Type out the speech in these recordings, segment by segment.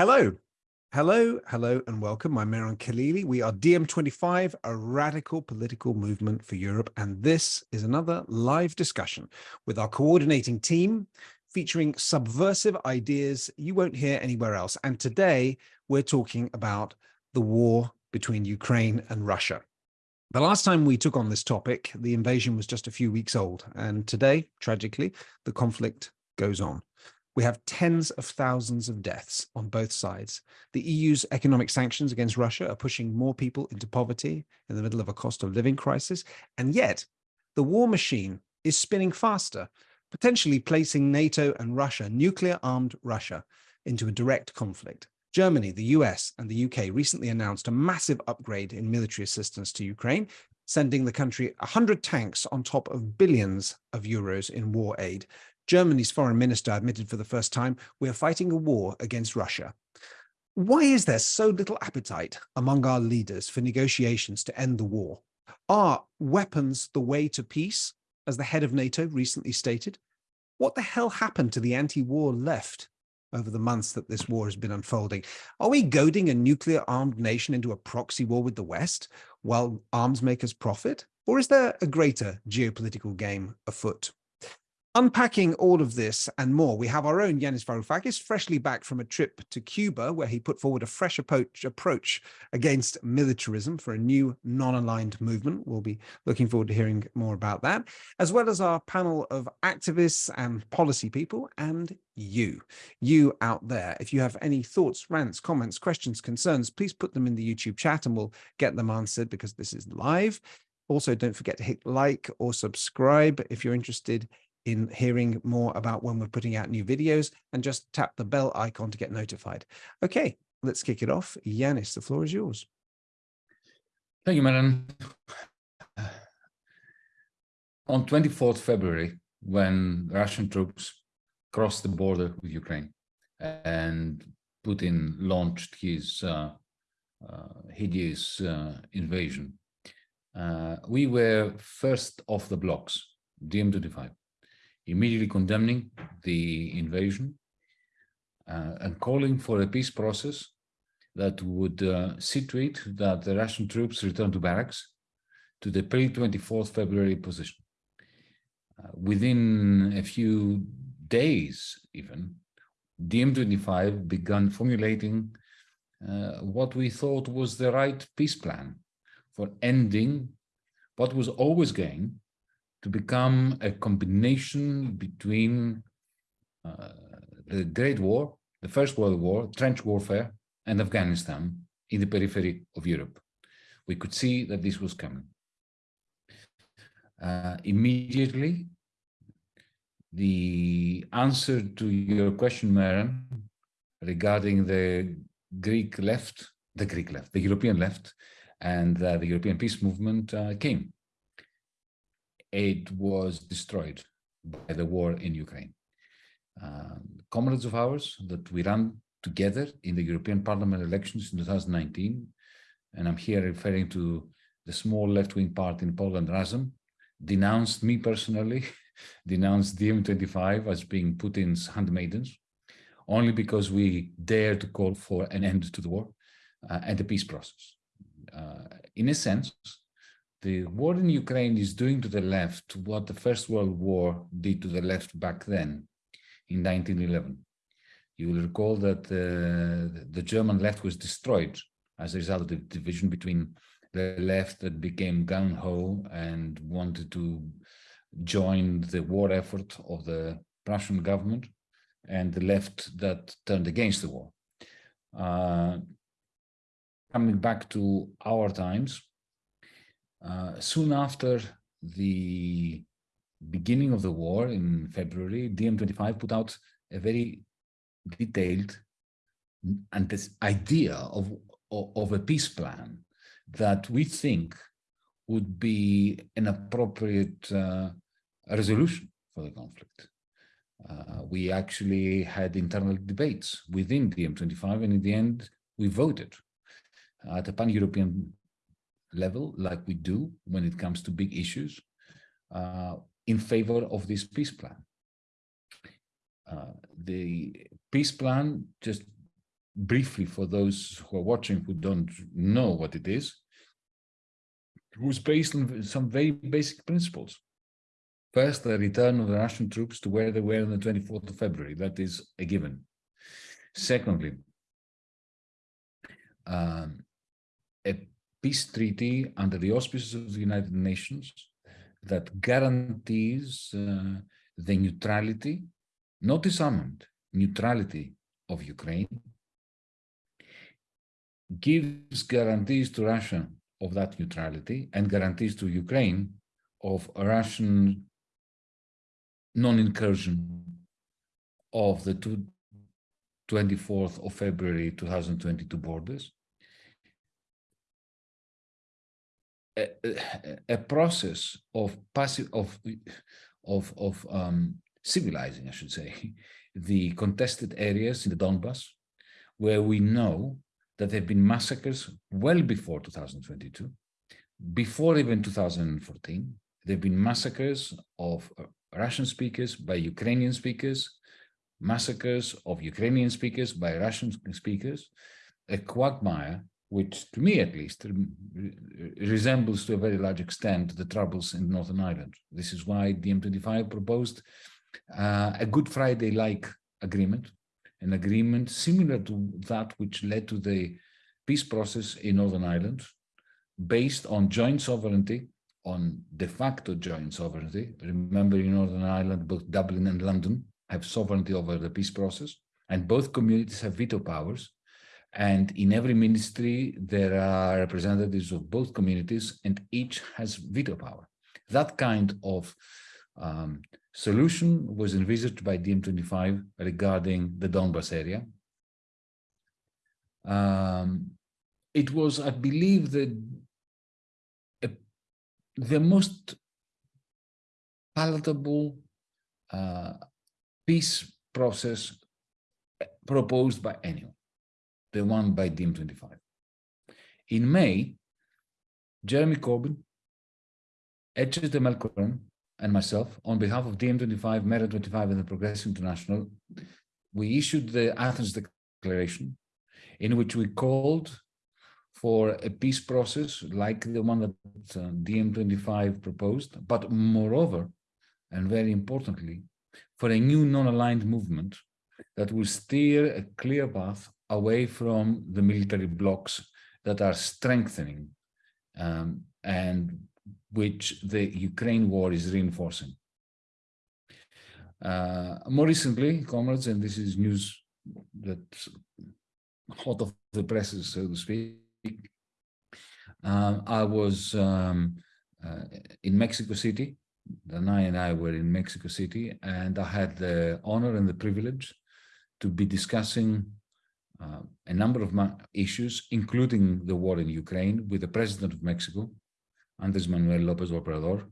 Hello. Hello, hello, and welcome. I'm Mehran Khalili. We are DiEM25, a radical political movement for Europe, and this is another live discussion with our coordinating team featuring subversive ideas you won't hear anywhere else. And today we're talking about the war between Ukraine and Russia. The last time we took on this topic, the invasion was just a few weeks old, and today, tragically, the conflict goes on. We have tens of thousands of deaths on both sides. The EU's economic sanctions against Russia are pushing more people into poverty in the middle of a cost of living crisis. And yet the war machine is spinning faster, potentially placing NATO and Russia, nuclear armed Russia, into a direct conflict. Germany, the US and the UK recently announced a massive upgrade in military assistance to Ukraine, sending the country 100 tanks on top of billions of euros in war aid. Germany's foreign minister admitted for the first time, we are fighting a war against Russia. Why is there so little appetite among our leaders for negotiations to end the war? Are weapons the way to peace, as the head of NATO recently stated? What the hell happened to the anti-war left over the months that this war has been unfolding? Are we goading a nuclear armed nation into a proxy war with the West while arms makers profit? Or is there a greater geopolitical game afoot? Unpacking all of this and more, we have our own Yanis Varoufakis, freshly back from a trip to Cuba, where he put forward a fresh approach, approach against militarism for a new non-aligned movement. We'll be looking forward to hearing more about that, as well as our panel of activists and policy people and you, you out there. If you have any thoughts, rants, comments, questions, concerns, please put them in the YouTube chat and we'll get them answered because this is live. Also, don't forget to hit like or subscribe if you're interested in hearing more about when we're putting out new videos and just tap the bell icon to get notified. Okay, let's kick it off. Yanis, the floor is yours. Thank you, Mehran. On 24th February, when Russian troops crossed the border with Ukraine and Putin launched his uh, uh, hideous uh, invasion, uh, we were first off the blocks, DiEM25 immediately condemning the invasion uh, and calling for a peace process that would uh, situate that the Russian troops return to barracks to the pre-24th February position. Uh, within a few days, even, DiEM25 began formulating uh, what we thought was the right peace plan for ending what was always going to become a combination between uh, the Great War, the First World War, trench warfare, and Afghanistan in the periphery of Europe. We could see that this was coming. Uh, immediately, the answer to your question, Mehran, regarding the Greek left, the Greek left, the European left, and uh, the European peace movement uh, came it was destroyed by the war in Ukraine. Uh, comrades of ours that we ran together in the European Parliament elections in 2019, and I'm here referring to the small left-wing party in Poland, Razem, denounced me personally, denounced DiEM25 as being Putin's handmaidens, only because we dared to call for an end to the war uh, and a peace process. Uh, in a sense, the war in Ukraine is doing to the left what the First World War did to the left back then in 1911. You will recall that uh, the German left was destroyed as a result of the division between the left that became gung-ho and wanted to join the war effort of the Prussian government and the left that turned against the war. Uh, coming back to our times, soon after the beginning of the war in February, DiEM25 put out a very detailed and this idea of, of, of a peace plan that we think would be an appropriate uh, resolution for the conflict. Uh, we actually had internal debates within DiEM25 and in the end we voted at a pan-European level, like we do when it comes to big issues, uh, in favor of this peace plan. Uh, the peace plan, just briefly for those who are watching who don't know what it is, was based on some very basic principles. First, the return of the Russian troops to where they were on the 24th of February. That is a given. Secondly, um, a peace treaty under the auspices of the United Nations that guarantees uh, the neutrality, not disarmament, neutrality of Ukraine, gives guarantees to Russia of that neutrality and guarantees to Ukraine of a Russian non-incursion of the two, 24th of February 2022 borders. A, a, process of passive of of of um, civilizing, I should say, the contested areas in the Donbass, where we know that there have been massacres well before 2022, before even 2014. There have been massacres of uh, Russian speakers by Ukrainian speakers, massacres of Ukrainian speakers by Russian speakers, a quagmire which, to me at least, resembles to a very large extent the troubles in Northern Ireland. This is why DiEM25 proposed uh, a Good Friday-like agreement an agreement similar to that which led to the peace process in Northern Ireland, based on joint sovereignty, on de facto joint sovereignty. Remember, in Northern Ireland, both Dublin and London have sovereignty over the peace process, and both communities have veto powers. And in every ministry, there are representatives of both communities, and each has veto power. That kind of um, solution was envisaged by DiEM25 regarding the Donbas area. Um, it was, I believe, the, the most palatable uh, peace process proposed by anyone, the one by DiEM25. In May, Jeremy Corbyn, de Melkeren, and myself, on behalf of DiEM25, Mera25, and the Progressive International, we issued the Athens Declaration, in which we called for a peace process like the one that uh, DiEM25 proposed, but moreover, and very importantly, for a new non-aligned movement that will steer a clear path away from the military blocs that are strengthening um, and which the Ukraine war is reinforcing. Uh, more recently, comrades, and this is news that's hot off the presses, so to speak, um, I was um, uh, in Mexico City. Danae and I were in Mexico City, and I had the honor and the privilege to be discussing uh, a number of issues, including the war in Ukraine, with the president of Mexico, Andres Manuel Lopez Obrador,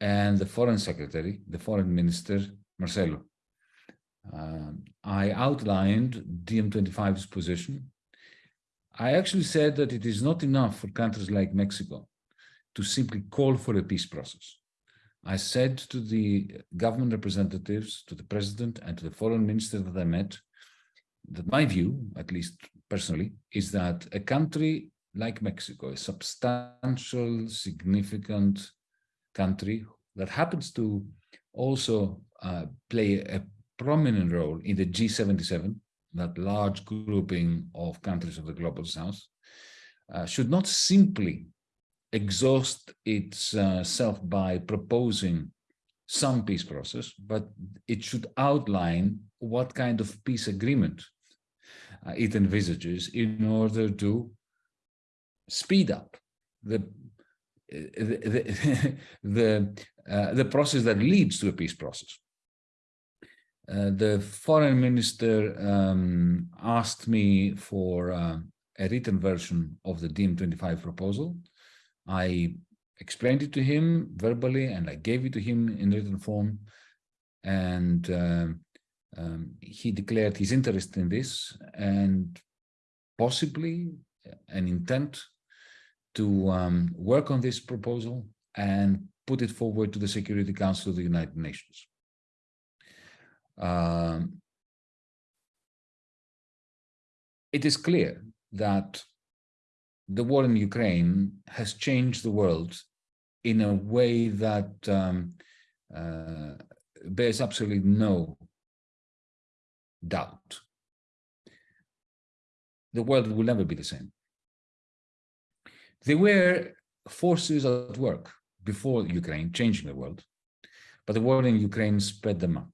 and the foreign secretary, the foreign minister, Marcelo. Uh, I outlined DiEM25's position. I actually said that it is not enough for countries like Mexico to simply call for a peace process. I said to the government representatives, to the president and to the foreign minister that I met, my view, at least personally, is that a country like Mexico, a substantial, significant country that happens to also uh, play a prominent role in the G77, that large grouping of countries of the Global South, uh, should not simply exhaust itself by proposing some peace process, but it should outline what kind of peace agreement uh, it envisages in order to speed up the the the, uh, the process that leads to a peace process. Uh, the foreign minister um, asked me for uh, a written version of the DiEM25 proposal. I explained it to him verbally and I gave it to him in written form. And uh, um, he declared his interest in this and possibly an intent to um, work on this proposal and put it forward to the Security Council of the United Nations. Um, it is clear that the war in Ukraine has changed the world in a way that um, uh, bears absolutely no doubt. The world will never be the same. There were forces at work before Ukraine changing the world, but the war in Ukraine sped them up.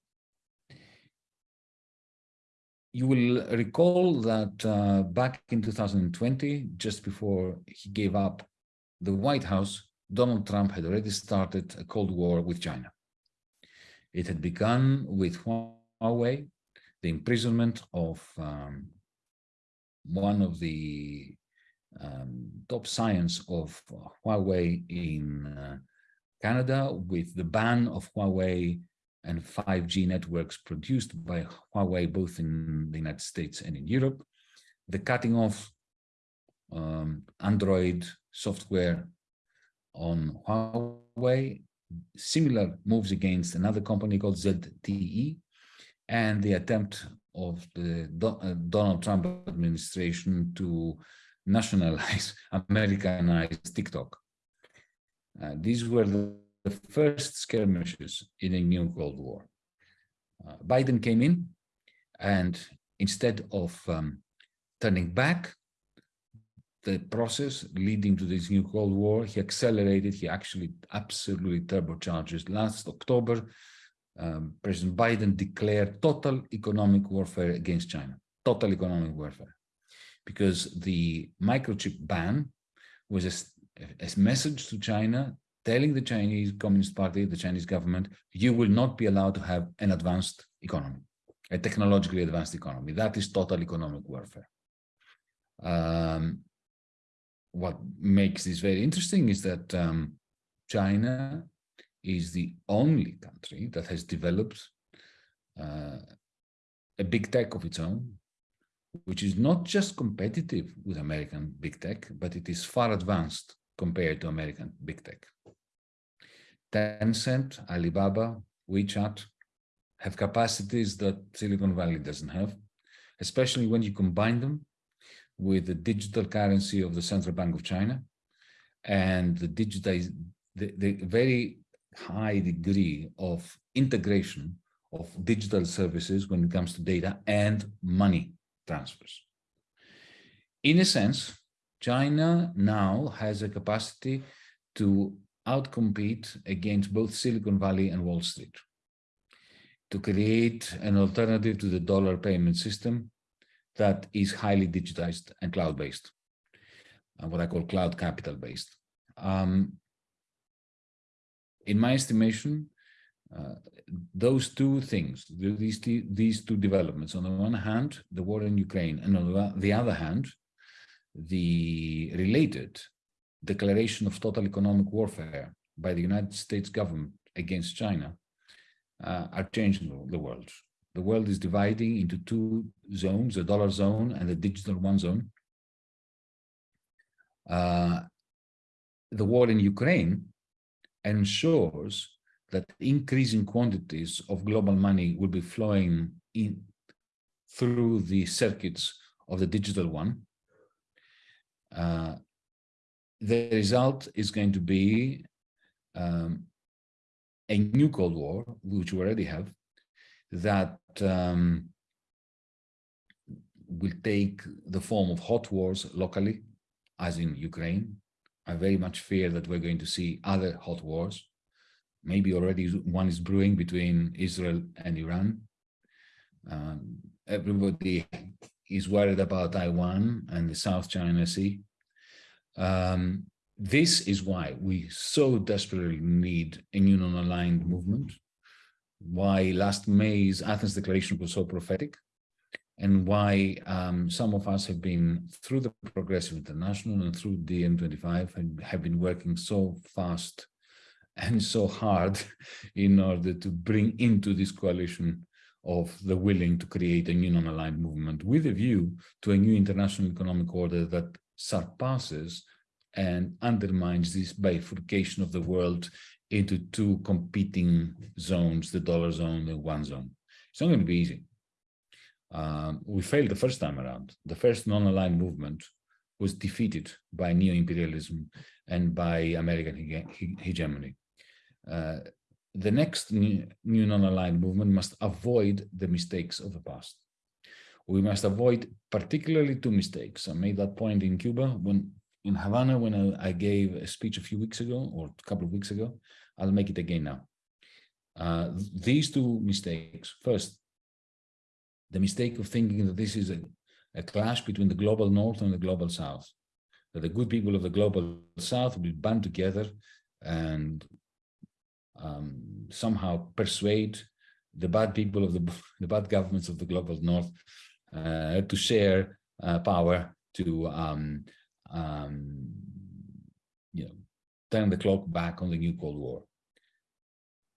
You will recall that uh, back in 2020, just before he gave up the White House, Donald Trump had already started a Cold War with China. It had begun with Huawei, the imprisonment of um, one of the um, top science of Huawei in uh, Canada with the ban of Huawei and 5G networks produced by Huawei, both in the United States and in Europe, the cutting off um, Android software on Huawei, similar moves against another company called ZTE, and the attempt of the uh, Donald Trump administration to nationalize, Americanize TikTok. Uh, these were the, the, first skirmishes in a new Cold War. Uh, Biden came in and instead of um, turning back the process leading to this new Cold War, he accelerated, he actually absolutely turbocharged. Last October, um, President Biden declared total economic warfare against China, total economic warfare, because the microchip ban was a, a message to China telling the Chinese Communist Party, the Chinese government, you will not be allowed to have an advanced economy, a technologically advanced economy. That is total economic warfare. Um, what makes this very interesting is that um, China is the only country that has developed uh, a big tech of its own, which is not just competitive with American big tech, but it is far advanced compared to American big tech. Tencent, Alibaba, WeChat have capacities that Silicon Valley doesn't have, especially when you combine them with the digital currency of the Central Bank of China and the digitize the, the very high degree of integration of digital services when it comes to data and money transfers. In a sense, China now has a capacity to outcompete against both Silicon Valley and Wall Street to create an alternative to the dollar payment system that is highly digitized and cloud-based, and what I call cloud capital-based. Um, in my estimation, uh, those two things, these, these two developments, on the one hand, the war in Ukraine, and on the other hand, the related declaration of total economic warfare by the United States government against China uh, are changing the world. The world is dividing into two zones, the dollar zone and the digital yuan zone. Uh, the war in Ukraine ensures that increasing quantities of global money will be flowing in through the circuits of the digital yuan. Uh, the result is going to be um, a new Cold War, which we already have, that um, will take the form of hot wars locally, as in Ukraine. I very much fear that we're going to see other hot wars. Maybe already one is brewing between Israel and Iran. Um, everybody is worried about Taiwan and the South China Sea. Um, this is why we so desperately need a new non-aligned movement why last May's Athens Declaration was so prophetic, and why um, some of us have been, through the Progressive International and through DiEM25, have been working so fast and so hard in order to bring into this coalition of the willing to create a new non-aligned movement with a view to a new international economic order that surpasses and undermines this bifurcation of the world into two competing zones, the dollar zone and yuan zone. It's not going to be easy. Um, we failed the first time around. The first non-aligned movement was defeated by neo-imperialism and by American hege hegemony. Uh, the next new, new non-aligned movement must avoid the mistakes of the past. We must avoid particularly two mistakes. I made that point in Cuba when in Havana when I, I gave a speech a few weeks ago or a couple of weeks ago. I'll make it again now. Uh, these two mistakes. First, the mistake of thinking that this is a, a clash between the global north and the global south. That the good people of the global south will band together and um, somehow persuade the bad people of the, the bad governments of the global north uh, to share uh, power to um, um, you know turn the clock back on the new Cold War.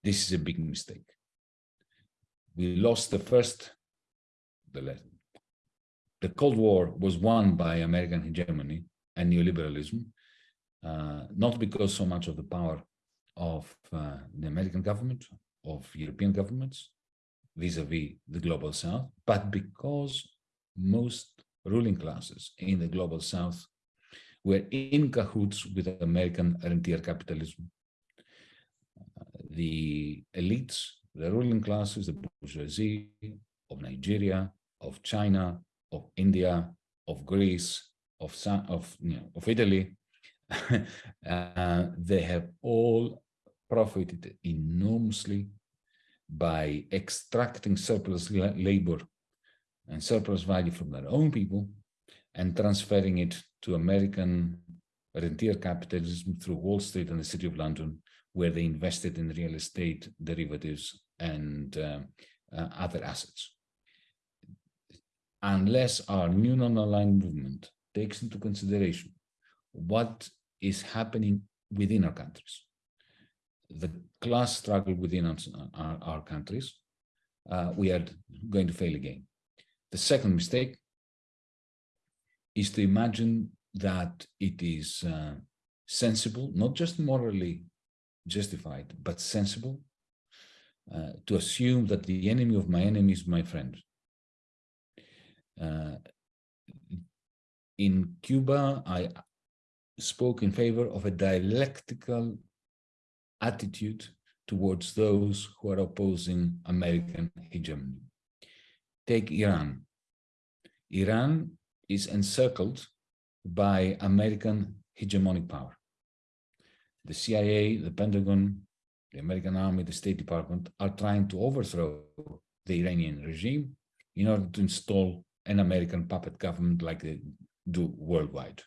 This is a big mistake. We lost the first, the, the Cold War was won by American hegemony and neoliberalism, uh, not because so much of the power of uh, the American government, of European governments, vis-a-vis -vis the global south, but because most ruling classes in the global south were in cahoots with American rentier capitalism. Uh, the elites, the ruling classes, the bourgeoisie of Nigeria, of China, of India, of Greece, of, of, you know, of Italy, uh, they have all profited enormously by extracting surplus labor and surplus value from their own people and transferring it to American rentier capitalism through Wall Street and the City of London, where they invested in real estate, derivatives, and uh, uh, other assets. Unless our new non-aligned movement takes into consideration what is happening within our countries, the class struggle within our, our, our countries, uh, we are going to fail again. The second mistake is to imagine that it is uh, sensible, not just morally justified, but sensible uh, to assume that the enemy of my enemy is my friend. Uh, in Cuba, I spoke in favor of a dialectical attitude towards those who are opposing American hegemony. Take Iran. Iran is encircled by American hegemonic power. The CIA, the Pentagon, the American Army, the State Department are trying to overthrow the Iranian regime in order to install an American puppet government like they do worldwide.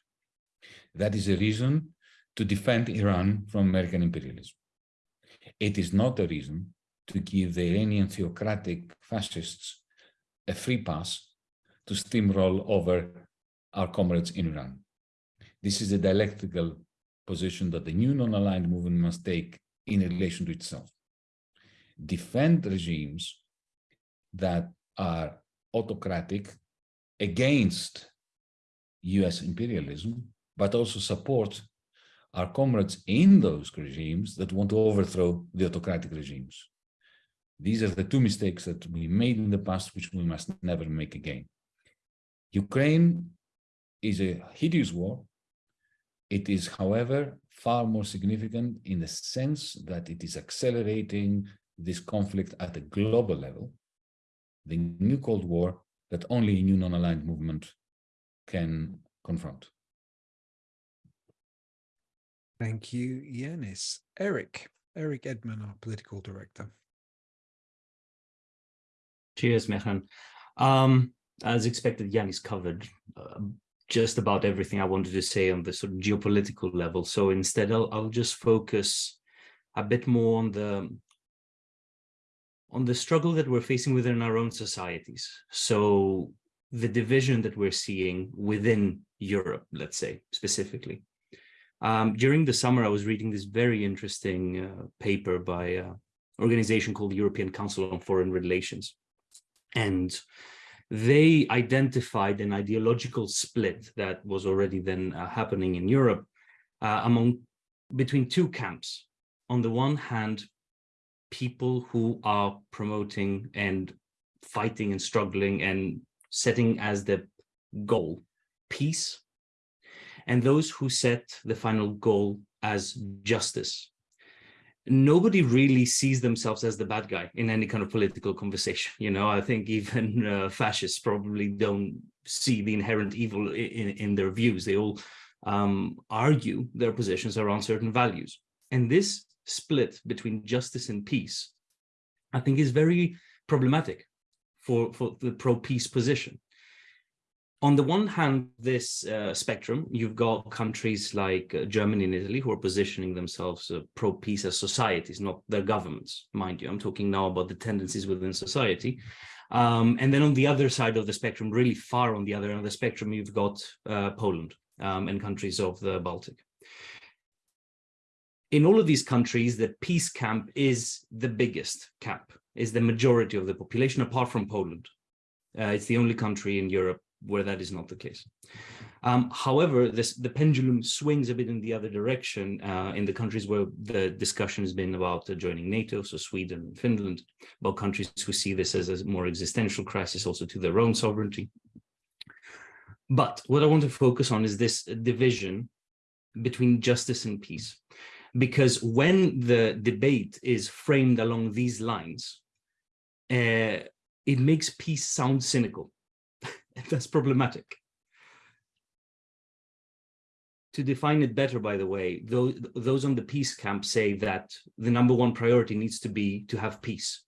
That is a reason to defend Iran from American imperialism. It is not a reason to give the Iranian theocratic fascists a free pass to steamroll over our comrades in Iran. This is a dialectical position that the new non-aligned movement must take in relation to itself. Defend regimes that are autocratic against US imperialism, but also support our comrades in those regimes that want to overthrow the autocratic regimes. These are the two mistakes that we made in the past, which we must never make again. Ukraine is a hideous war. It is, however, far more significant in the sense that it is accelerating this conflict at a global level, the new Cold War that only a new non-aligned movement can confront. Thank you, Yanis. Eric, Eric Edman, our political director. Cheers, Mehran. Um, as expected, Yanis covered uh, just about everything I wanted to say on the sort of geopolitical level. So instead, I'll, I'll just focus a bit more on the on the struggle that we're facing within our own societies. So the division that we're seeing within Europe, let's say, specifically. Um, during the summer, I was reading this very interesting uh, paper by an organization called the European Council on Foreign Relations. And they identified an ideological split that was already then uh, happening in Europe uh, among between two camps. On the one hand, people who are promoting and fighting and struggling and setting as the goal peace, and those who set the final goal as justice. Nobody really sees themselves as the bad guy in any kind of political conversation. You know, I think even uh, fascists probably don't see the inherent evil in, in their views. They all um, argue their positions around certain values. And this split between justice and peace, I think is very problematic for, for the pro-peace position. On the one hand, this uh, spectrum, you've got countries like uh, Germany and Italy who are positioning themselves uh, pro-peace as societies, not their governments, mind you. I'm talking now about the tendencies within society. Um, and then on the other side of the spectrum, really far on the other end of the spectrum, you've got uh, Poland um, and countries of the Baltic in all of these countries, the peace camp is the biggest camp, is the majority of the population, apart from Poland. Uh, it's the only country in Europe where that is not the case. Um, however, this, the pendulum swings a bit in the other direction uh, in the countries where the discussion has been about uh, joining NATO, so Sweden and Finland, about countries who see this as a more existential crisis also to their own sovereignty. But what I want to focus on is this division between justice and peace because when the debate is framed along these lines, uh, it makes peace sound cynical. That's problematic. To define it better, by the way, those, those on the peace camp say that the number one priority needs to be to have peace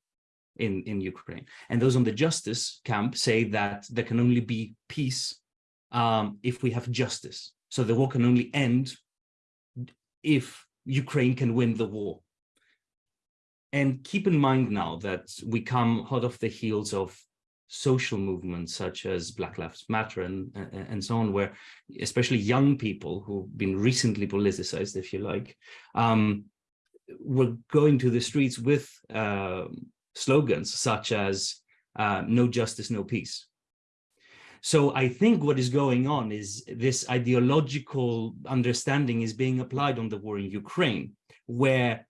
in, in Ukraine. And those on the justice camp say that there can only be peace um, if we have justice. So the war can only end if Ukraine can win the war. And keep in mind now that we come hot off the heels of social movements such as Black Lives Matter and, and so on, where especially young people who've been recently politicized, if you like, um, were going to the streets with uh, slogans such as uh, no justice, no peace. So I think what is going on is this ideological understanding is being applied on the war in Ukraine, where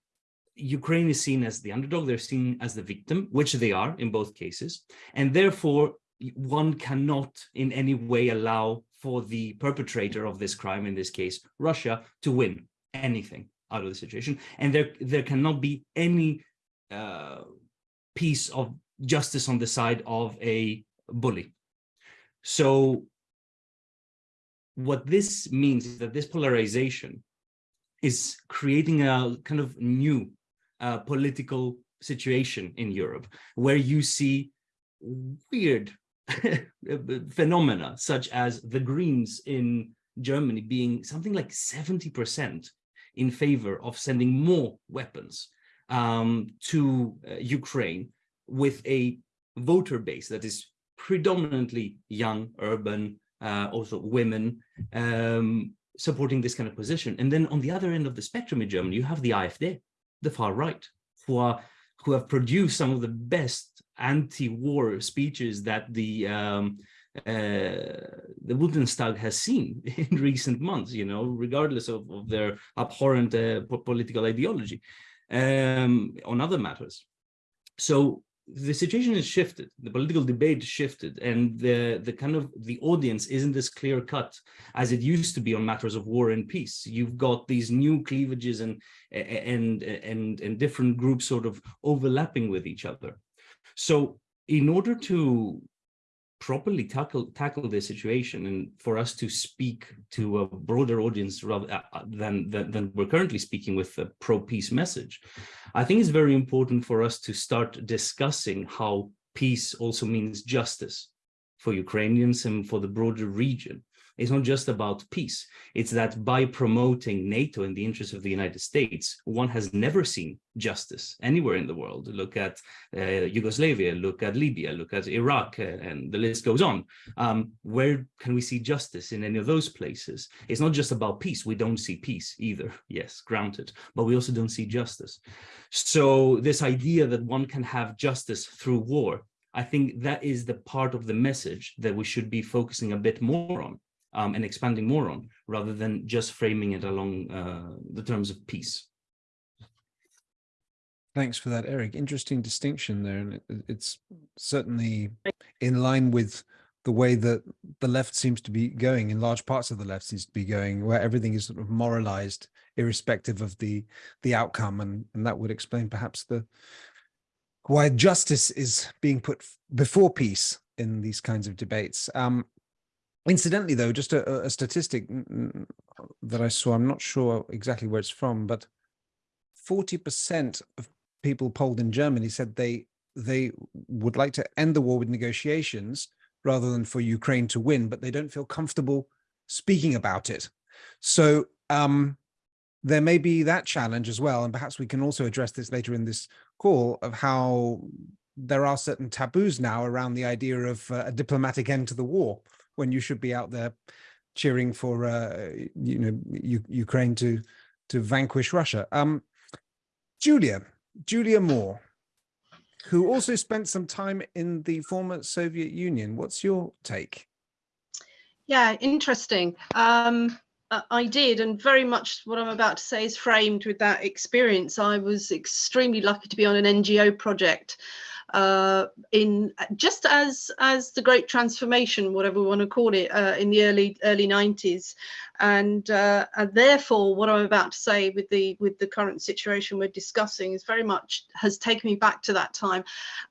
Ukraine is seen as the underdog, they're seen as the victim, which they are in both cases. And therefore, one cannot in any way allow for the perpetrator of this crime, in this case, Russia, to win anything out of the situation. And there, there cannot be any uh, piece of justice on the side of a bully. So what this means is that this polarization is creating a kind of new uh, political situation in Europe where you see weird phenomena such as the Greens in Germany being something like 70% in favor of sending more weapons um, to uh, Ukraine with a voter base that is predominantly young, urban, uh, also women, um, supporting this kind of position. And then on the other end of the spectrum in Germany, you have the AfD, the far right, who are who have produced some of the best anti-war speeches that the um, uh, the Bundestag has seen in recent months, you know, regardless of, of their abhorrent uh, political ideology um, on other matters. So the situation has shifted, the political debate shifted, and the, the kind of the audience isn't as clear cut as it used to be on matters of war and peace. You've got these new cleavages and, and, and, and different groups sort of overlapping with each other. So in order to properly tackle tackle this situation and for us to speak to a broader audience rather uh, uh, than, than, than we're currently speaking with a pro-peace message i think it's very important for us to start discussing how peace also means justice for ukrainians and for the broader region it's not just about peace. It's that by promoting NATO in the interest of the United States, one has never seen justice anywhere in the world. Look at uh, Yugoslavia, look at Libya, look at Iraq, uh, and the list goes on. Um, where can we see justice in any of those places? It's not just about peace. We don't see peace either. Yes, granted, but we also don't see justice. So this idea that one can have justice through war I think that is the part of the message that we should be focusing a bit more on um, and expanding more on, rather than just framing it along uh, the terms of peace. Thanks for that, Eric. Interesting distinction there. And it, it's certainly in line with the way that the left seems to be going in large parts of the left seems to be going where everything is sort of moralized irrespective of the the outcome and and that would explain perhaps the why justice is being put before peace in these kinds of debates um incidentally though just a, a statistic that i saw i'm not sure exactly where it's from but 40 percent of people polled in germany said they they would like to end the war with negotiations rather than for Ukraine to win, but they don't feel comfortable speaking about it. So um, there may be that challenge as well. And perhaps we can also address this later in this call of how there are certain taboos now around the idea of uh, a diplomatic end to the war when you should be out there cheering for uh, you know U Ukraine to to vanquish Russia. Um, Julia, Julia Moore, who also spent some time in the former Soviet Union. What's your take? Yeah, interesting. Um, I did, and very much what I'm about to say is framed with that experience. I was extremely lucky to be on an NGO project uh, in just as as the great transformation, whatever we want to call it, uh, in the early early 90s, and, uh, and therefore what I'm about to say with the with the current situation we're discussing is very much has taken me back to that time,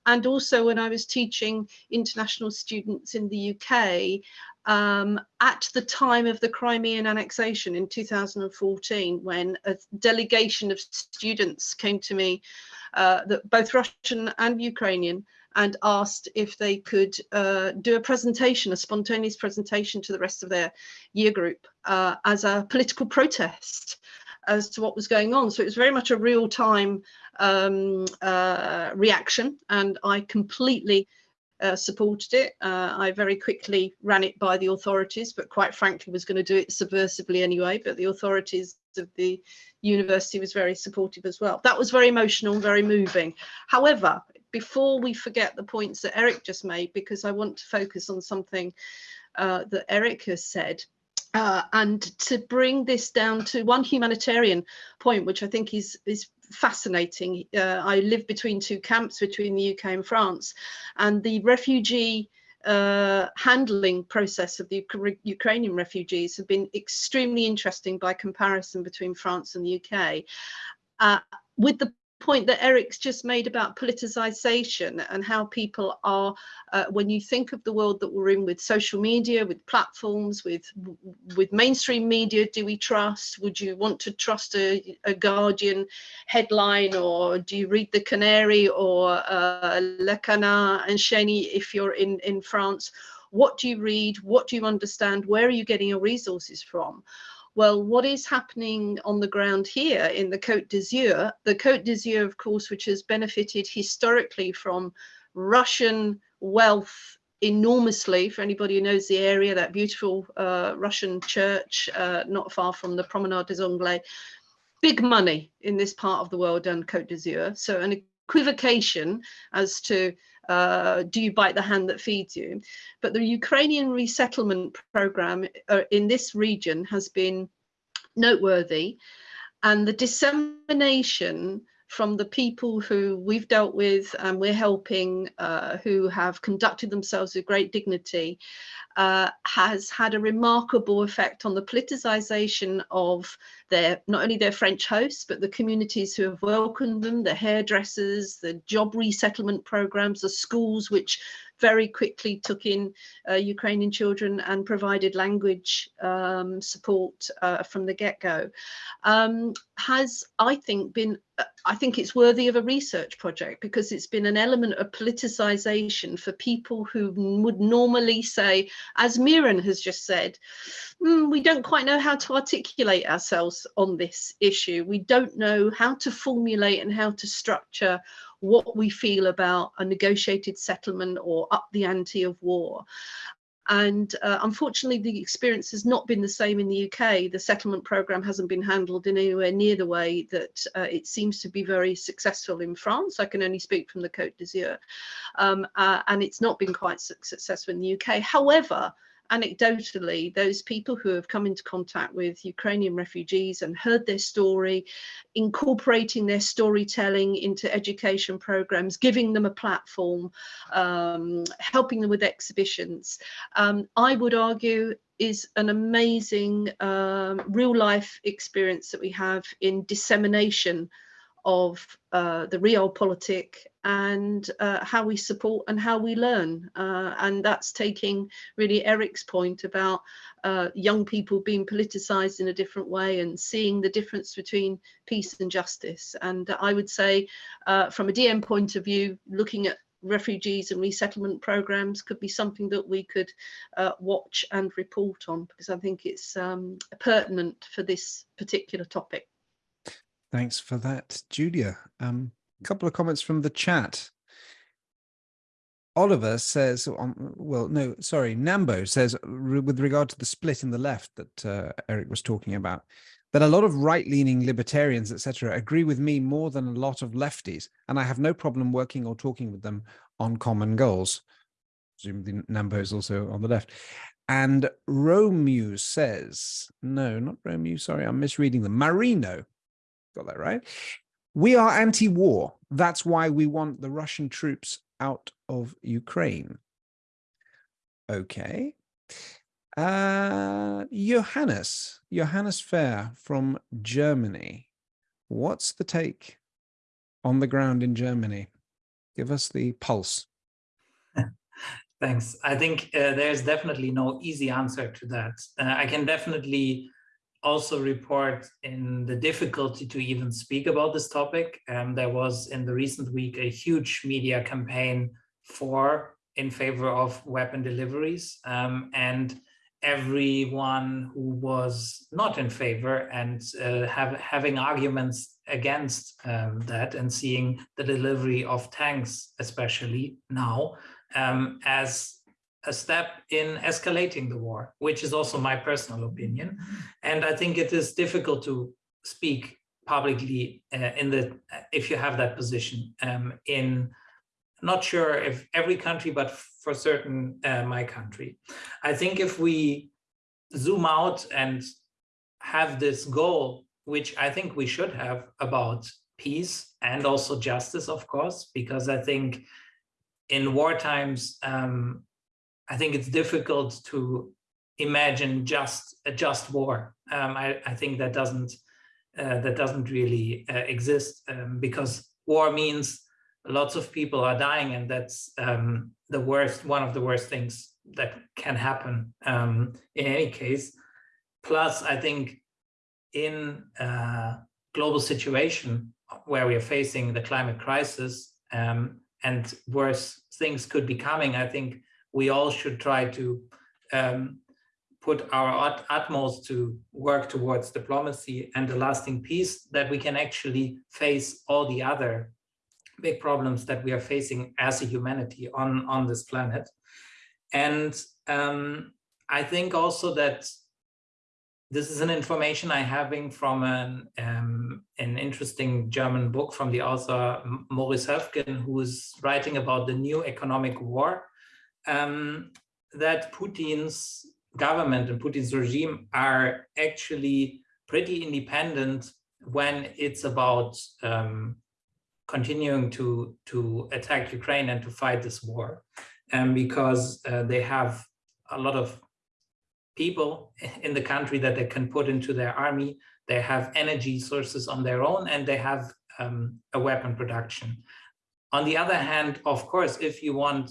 and also when I was teaching international students in the UK. Um, at the time of the Crimean annexation in 2014, when a delegation of students came to me uh, that both Russian and Ukrainian and asked if they could uh, do a presentation, a spontaneous presentation to the rest of their year group uh, as a political protest as to what was going on. So it was very much a real time um, uh, reaction and I completely uh, supported it. Uh, I very quickly ran it by the authorities, but quite frankly was going to do it subversively anyway. But the authorities of the university was very supportive as well. That was very emotional, and very moving. However, before we forget the points that Eric just made, because I want to focus on something uh, that Eric has said, uh, and to bring this down to one humanitarian point, which I think is is fascinating. Uh, I live between two camps between the UK and France, and the refugee uh, handling process of the Ukrainian refugees have been extremely interesting by comparison between France and the UK. Uh, with the point that Eric's just made about politicization and how people are, uh, when you think of the world that we're in with social media, with platforms, with with mainstream media, do we trust? Would you want to trust a, a Guardian headline or do you read The Canary or uh, Le Canard enchaîné if you're in, in France? What do you read? What do you understand? Where are you getting your resources from? Well, what is happening on the ground here in the Côte d'Azur? The Côte d'Azur, of course, which has benefited historically from Russian wealth enormously for anybody who knows the area, that beautiful uh, Russian church uh, not far from the Promenade des Anglais. Big money in this part of the world and Côte d'Azur. So an equivocation as to uh, do you bite the hand that feeds you? But the Ukrainian resettlement program uh, in this region has been noteworthy and the dissemination from the people who we've dealt with and we're helping uh, who have conducted themselves with great dignity uh, has had a remarkable effect on the politicization of their not only their French hosts, but the communities who have welcomed them, the hairdressers, the job resettlement programs, the schools which very quickly took in uh, Ukrainian children and provided language um, support uh, from the get-go, um, has, I think, been, I think it's worthy of a research project because it's been an element of politicization for people who would normally say, as Mehran has just said, mm, we don't quite know how to articulate ourselves on this issue. We don't know how to formulate and how to structure what we feel about a negotiated settlement or up the ante of war. And uh, unfortunately, the experience has not been the same in the UK. The settlement programme hasn't been handled in anywhere near the way that uh, it seems to be very successful in France. I can only speak from the Côte d'Azur. Um, uh, and it's not been quite successful in the UK. However, anecdotally, those people who have come into contact with Ukrainian refugees and heard their story, incorporating their storytelling into education programs, giving them a platform, um, helping them with exhibitions, um, I would argue is an amazing um, real life experience that we have in dissemination of uh, the realpolitik and uh, how we support and how we learn. Uh, and that's taking really Eric's point about uh, young people being politicized in a different way and seeing the difference between peace and justice. And I would say uh, from a DiEM point of view, looking at refugees and resettlement programs could be something that we could uh, watch and report on because I think it's um, pertinent for this particular topic. Thanks for that, Julia. Um, a couple of comments from the chat. Oliver says, um, well, no, sorry, Nambo says, with regard to the split in the left that uh, Eric was talking about, that a lot of right-leaning libertarians, etc., agree with me more than a lot of lefties, and I have no problem working or talking with them on common goals. Presumably Nambo is also on the left. And Romeu says, no, not Romeu, sorry, I'm misreading them. Marino, got that right. We are anti-war. That's why we want the Russian troops out of Ukraine. Okay. Uh, Johannes, Johannes Fair from Germany. What's the take on the ground in Germany? Give us the pulse. Thanks. I think uh, there's definitely no easy answer to that. Uh, I can definitely also report in the difficulty to even speak about this topic. Um, there was in the recent week a huge media campaign for in favor of weapon deliveries um, and everyone who was not in favor and uh, have, having arguments against um, that and seeing the delivery of tanks, especially now, um, as a step in escalating the war, which is also my personal opinion. And I think it is difficult to speak publicly uh, in the if you have that position um, in not sure if every country, but for certain uh, my country. I think if we zoom out and have this goal, which I think we should have about peace and also justice, of course, because I think in war times, um, I think it's difficult to imagine just a just war. Um, I, I, think that doesn't uh, that doesn't really uh, exist um, because war means lots of people are dying and that's um, the worst, one of the worst things that can happen um, in any case. Plus, I think in a global situation where we are facing the climate crisis um, and worse things could be coming, I think we all should try to um, put our utmost to work towards diplomacy and a lasting peace that we can actually face all the other big problems that we are facing as a humanity on, on this planet. And um, I think also that this is an information I having from an, um, an interesting German book from the author Maurice Höfgen, who is writing about the new economic war, um, that Putin's government and Putin's regime are actually pretty independent when it's about um, continuing to, to attack Ukraine and to fight this war. And because uh, they have a lot of people in the country that they can put into their army, they have energy sources on their own, and they have um, a weapon production. On the other hand, of course, if you want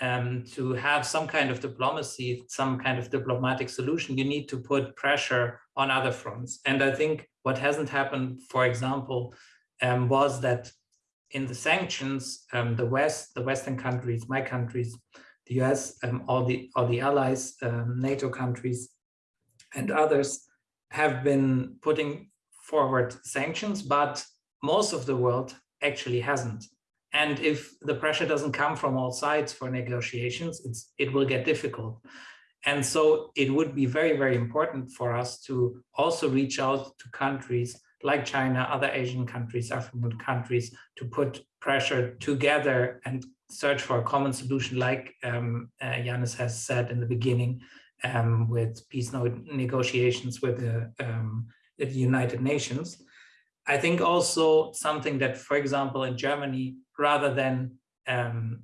um, to have some kind of diplomacy, some kind of diplomatic solution, you need to put pressure on other fronts. And I think what hasn't happened, for example, um, was that in the sanctions, um, the West, the Western countries, my countries, the US, um, all the all the allies, um, NATO countries, and others have been putting forward sanctions, but most of the world actually hasn't. And if the pressure doesn't come from all sides for negotiations, it will get difficult. And so it would be very, very important for us to also reach out to countries like China, other Asian countries, African countries, to put pressure together and search for a common solution, like um, uh, Yanis has said in the beginning, um, with peace negotiations with the, um, the United Nations. I think also something that, for example, in Germany, rather than um,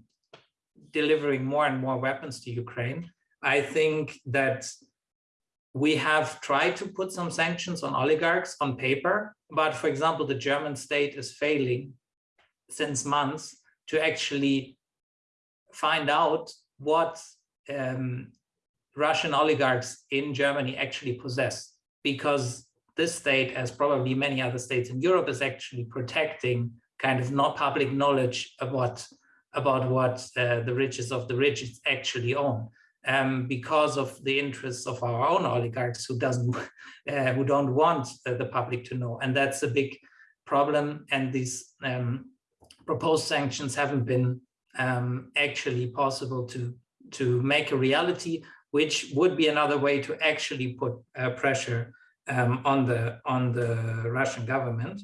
delivering more and more weapons to Ukraine, I think that we have tried to put some sanctions on oligarchs on paper, but for example, the German state is failing since months to actually find out what um, Russian oligarchs in Germany actually possess, because this state, as probably many other states in Europe, is actually protecting kind of not public knowledge about about what uh, the riches of the rich actually own um, because of the interests of our own oligarchs who doesn't uh, who don't want uh, the public to know. And that's a big problem. And these um, proposed sanctions haven't been um, actually possible to to make a reality which would be another way to actually put uh, pressure um, on the on the Russian government.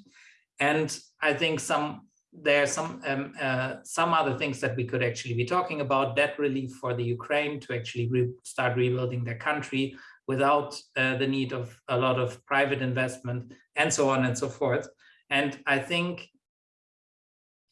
And I think some there are some um, uh, some other things that we could actually be talking about debt relief for the Ukraine to actually re start rebuilding their country without uh, the need of a lot of private investment and so on and so forth. And I think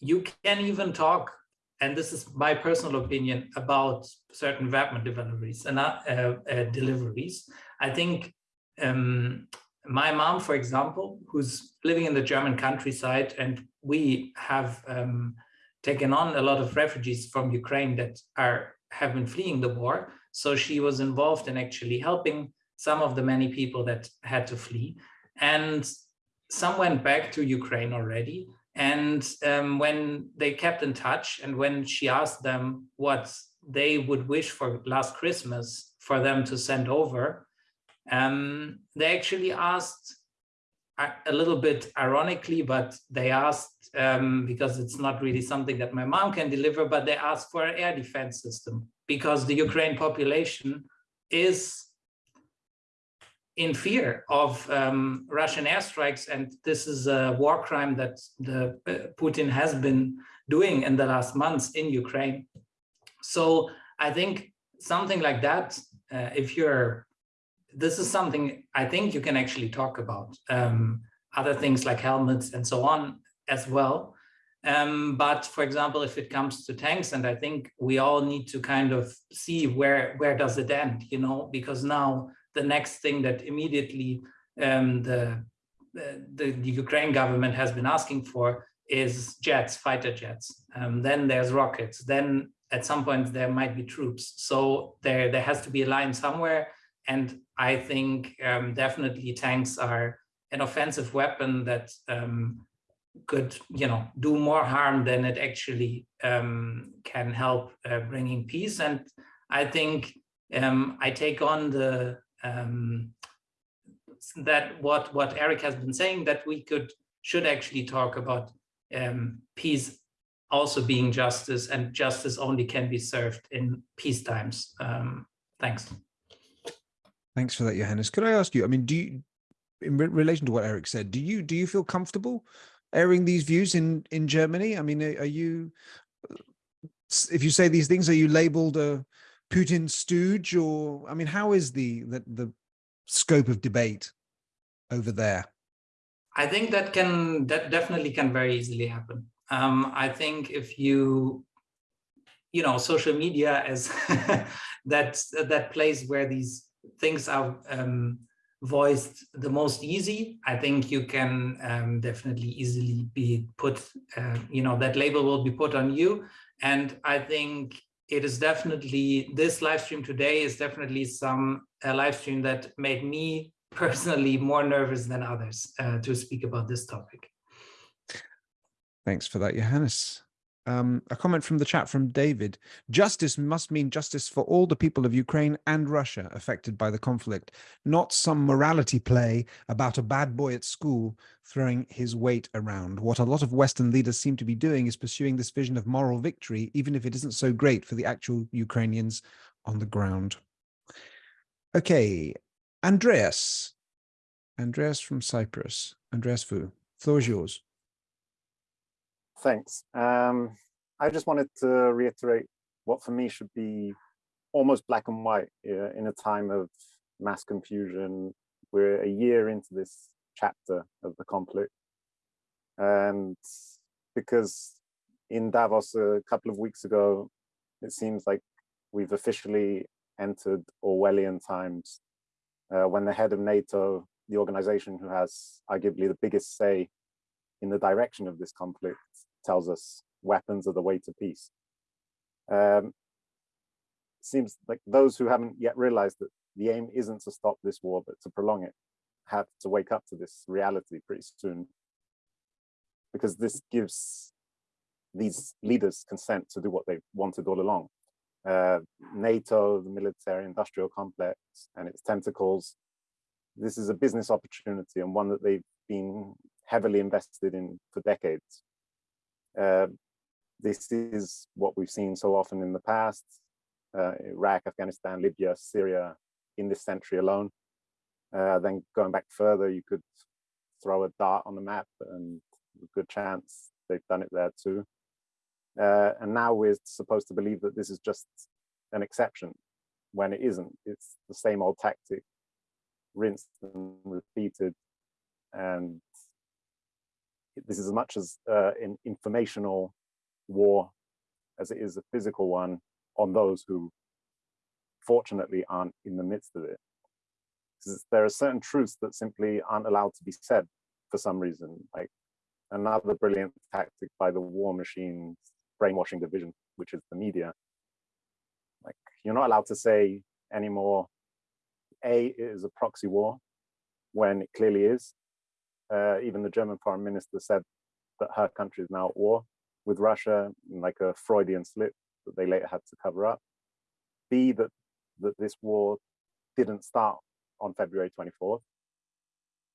you can even talk, and this is my personal opinion, about certain weapon deliveries and uh, uh, deliveries. I think um, my mom, for example, who's living in the German countryside, and we have um, taken on a lot of refugees from Ukraine that are have been fleeing the war. So she was involved in actually helping some of the many people that had to flee. And some went back to Ukraine already. And um, when they kept in touch and when she asked them what they would wish for last Christmas for them to send over, um, they actually asked a little bit ironically, but they asked, um, because it's not really something that my mom can deliver, but they asked for an air defense system because the Ukraine population is in fear of um, Russian airstrikes. And this is a war crime that the uh, Putin has been doing in the last months in Ukraine. So I think something like that, uh, if you're this is something I think you can actually talk about. Um, other things like helmets and so on as well. Um, but for example, if it comes to tanks, and I think we all need to kind of see where where does it end, you know, because now the next thing that immediately um, the, the, the Ukraine government has been asking for is jets, fighter jets. Um, then there's rockets. Then at some point there might be troops. So there there has to be a line somewhere and I think um, definitely tanks are an offensive weapon that um, could, you know, do more harm than it actually um, can help uh, bringing peace. And I think um, I take on the um, that what what Eric has been saying that we could should actually talk about um, peace also being justice and justice only can be served in peace times. thanks. Thanks for that, Johannes. Could I ask you, I mean, do you, in re relation to what Eric said, do you do you feel comfortable airing these views in in Germany? I mean, are, are you, if you say these things, are you labeled a Putin stooge or, I mean, how is the, the, the scope of debate over there? I think that can, that definitely can very easily happen. Um, I think if you, you know, social media as that, that place where these things are um, voiced the most easy, I think you can um, definitely easily be put, uh, you know, that label will be put on you. And I think it is definitely, this live stream today is definitely some live stream that made me personally more nervous than others uh, to speak about this topic. Thanks for that, Johannes. Um, a comment from the chat from David. Justice must mean justice for all the people of Ukraine and Russia affected by the conflict, not some morality play about a bad boy at school throwing his weight around. What a lot of Western leaders seem to be doing is pursuing this vision of moral victory, even if it isn't so great for the actual Ukrainians on the ground. Okay, Andreas. Andreas from Cyprus. Andreas Fu, floor is yours thanks. Um, I just wanted to reiterate what for me should be almost black and white uh, in a time of mass confusion. We're a year into this chapter of the conflict. And because in Davos a couple of weeks ago, it seems like we've officially entered Orwellian times uh, when the head of NATO, the organization who has arguably the biggest say in the direction of this conflict, tells us weapons are the way to peace. Um, seems like those who haven't yet realized that the aim isn't to stop this war, but to prolong it, have to wake up to this reality pretty soon. Because this gives these leaders consent to do what they've wanted all along. Uh, NATO, the military industrial complex and its tentacles, this is a business opportunity and one that they've been heavily invested in for decades. Uh, this is what we've seen so often in the past, uh, Iraq, Afghanistan, Libya, Syria, in this century alone. Uh, then going back further, you could throw a dart on the map and good chance they've done it there too. Uh, and now we're supposed to believe that this is just an exception when it isn't. It's the same old tactic, rinsed and repeated. And this is as much as uh, an informational war as it is a physical one on those who fortunately aren't in the midst of it. There are certain truths that simply aren't allowed to be said for some reason, like another brilliant tactic by the war machines brainwashing division, which is the media. Like you're not allowed to say anymore, A is a proxy war when it clearly is. Uh, even the German foreign minister said that her country is now at war with Russia, like a Freudian slip that they later had to cover up. B, that, that this war didn't start on February 24th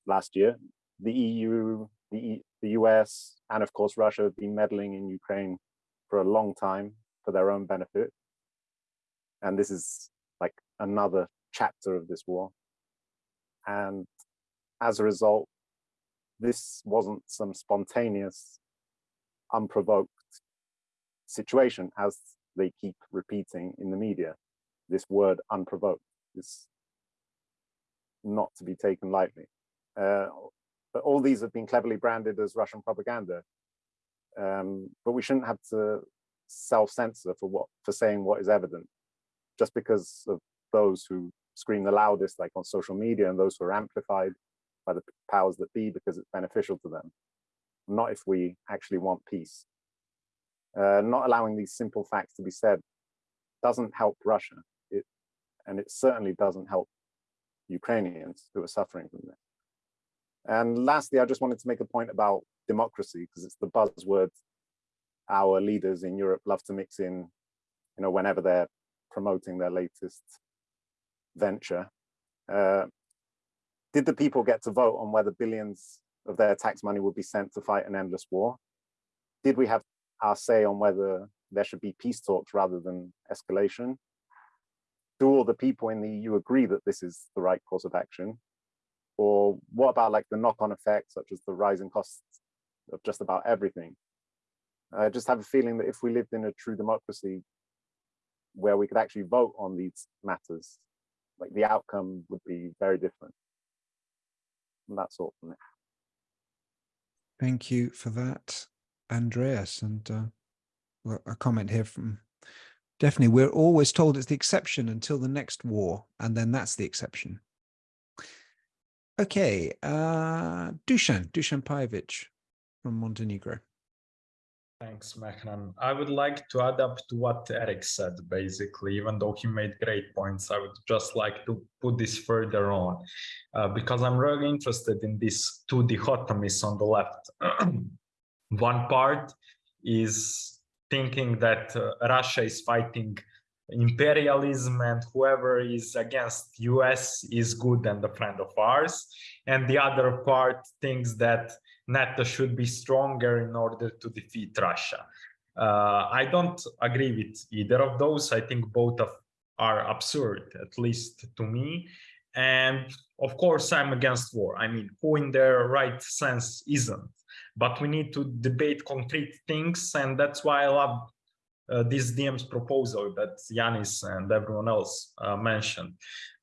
last year. The EU, the, e, the US, and of course Russia have been meddling in Ukraine for a long time for their own benefit. And this is like another chapter of this war. And as a result, this wasn't some spontaneous, unprovoked situation as they keep repeating in the media. This word unprovoked is not to be taken lightly. Uh, but all these have been cleverly branded as Russian propaganda um, but we shouldn't have to self-censor for what for saying what is evident just because of those who scream the loudest like on social media and those who are amplified by the powers that be because it's beneficial to them not if we actually want peace. Uh, not allowing these simple facts to be said doesn't help Russia. It and it certainly doesn't help Ukrainians who are suffering from this. And lastly I just wanted to make a point about democracy because it's the buzzword our leaders in Europe love to mix in, you know, whenever they're promoting their latest venture. Uh, did the people get to vote on whether billions of their tax money would be sent to fight an endless war? Did we have our say on whether there should be peace talks rather than escalation? Do all the people in the EU agree that this is the right course of action? Or what about like the knock-on effects, such as the rising costs of just about everything. I just have a feeling that if we lived in a true democracy where we could actually vote on these matters, like the outcome would be very different. And that's all from me. Thank you for that, Andreas. And uh, a comment here from definitely, we're always told it's the exception until the next war, and then that's the exception. Okay, uh, Dusan, Dusan Pajovic, from Montenegro. Thanks, Mehran. I would like to add up to what Eric said, basically, even though he made great points. I would just like to put this further on uh, because I'm really interested in these two dichotomies on the left. One part is thinking that uh, Russia is fighting imperialism and whoever is against US is good and a friend of ours. And the other part thinks that NATO should be stronger in order to defeat Russia. Uh, I don't agree with either of those. I think both of are absurd, at least to me. And of course, I'm against war. I mean, who in their right sense isn't? But we need to debate concrete things. And that's why I love uh, this DiEM's proposal that Yanis and everyone else uh, mentioned.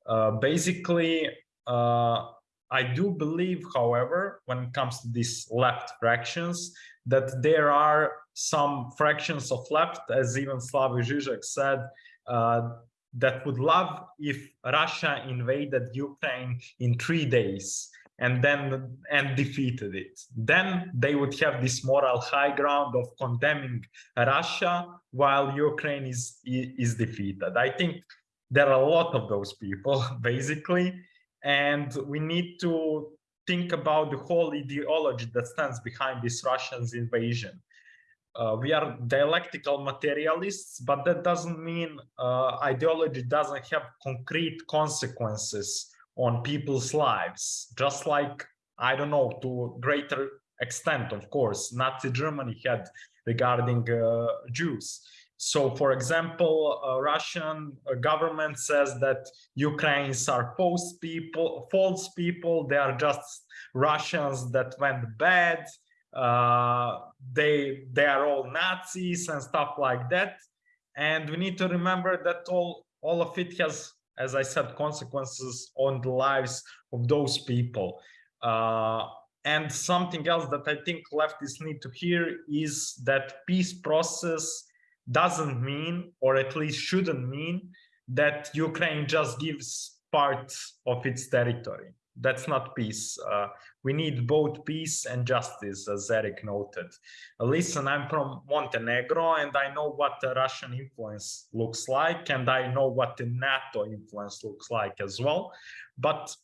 Uh, basically, uh, I do believe, however, when it comes to these left fractions, that there are some fractions of left, as even Slavoj Žižek said, uh, that would love if Russia invaded Ukraine in three days and then and defeated it. Then they would have this moral high ground of condemning Russia while Ukraine is is defeated. I think there are a lot of those people basically, and we need to think about the whole ideology that stands behind this Russian's invasion. Uh, we are dialectical materialists, but that doesn't mean uh, ideology doesn't have concrete consequences on people's lives, just like, I don't know, to greater extent, of course, Nazi Germany had regarding uh, Jews. So, for example, Russian government says that Ukrainians are false people, false people. They are just Russians that went bad. Uh, they they are all Nazis and stuff like that. And we need to remember that all all of it has, as I said, consequences on the lives of those people. Uh, and something else that I think leftists need to hear is that peace process doesn't mean, or at least shouldn't mean, that Ukraine just gives part of its territory. That's not peace. Uh, we need both peace and justice, as Eric noted. Listen, I'm from Montenegro, and I know what the Russian influence looks like, and I know what the NATO influence looks like as well. But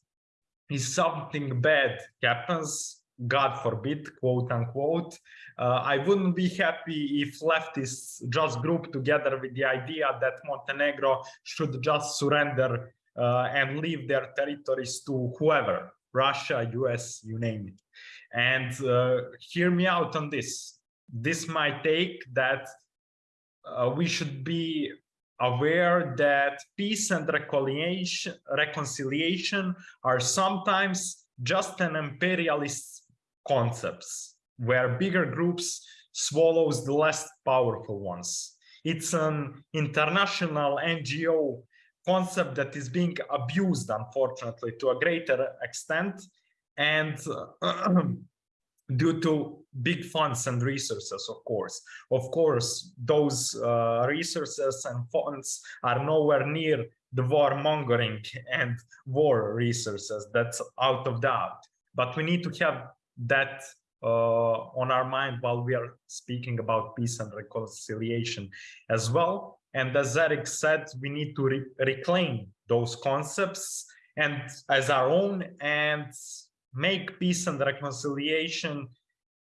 if something bad happens, God forbid, quote unquote, uh, I wouldn't be happy if leftists just group together with the idea that Montenegro should just surrender uh, and leave their territories to whoever, Russia, US, you name it. And uh, hear me out on this. This might take that uh, we should be aware that peace and reconciliation, reconciliation are sometimes just an imperialist concepts where bigger groups swallows the less powerful ones. It's an international NGO concept that is being abused, unfortunately, to a greater extent. And uh, due to big funds and resources, of course. Of course, those uh, resources and funds are nowhere near the war mongering and war resources. That's out of doubt. But we need to have that uh, on our mind while we are speaking about peace and reconciliation as well. And as Eric said, we need to re reclaim those concepts and as our own and make peace and reconciliation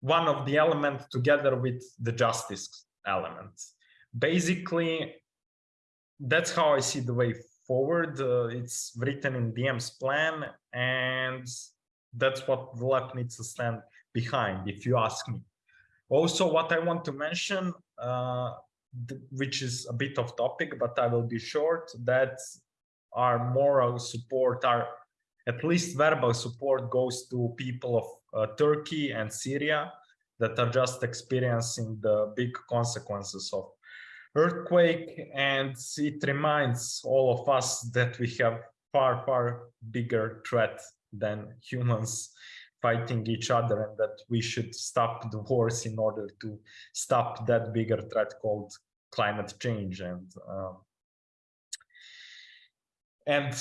one of the elements together with the justice element. Basically, that's how I see the way forward. Uh, it's written in DiEM's plan and that's what the left needs to stand behind, if you ask me. Also, what I want to mention, uh, which is a bit of topic, but I will be short, that our moral support, our at least verbal support goes to people of uh, Turkey and Syria that are just experiencing the big consequences of earthquake. And it reminds all of us that we have far, far bigger threat than humans fighting each other and that we should stop the wars in order to stop that bigger threat called climate change and um, and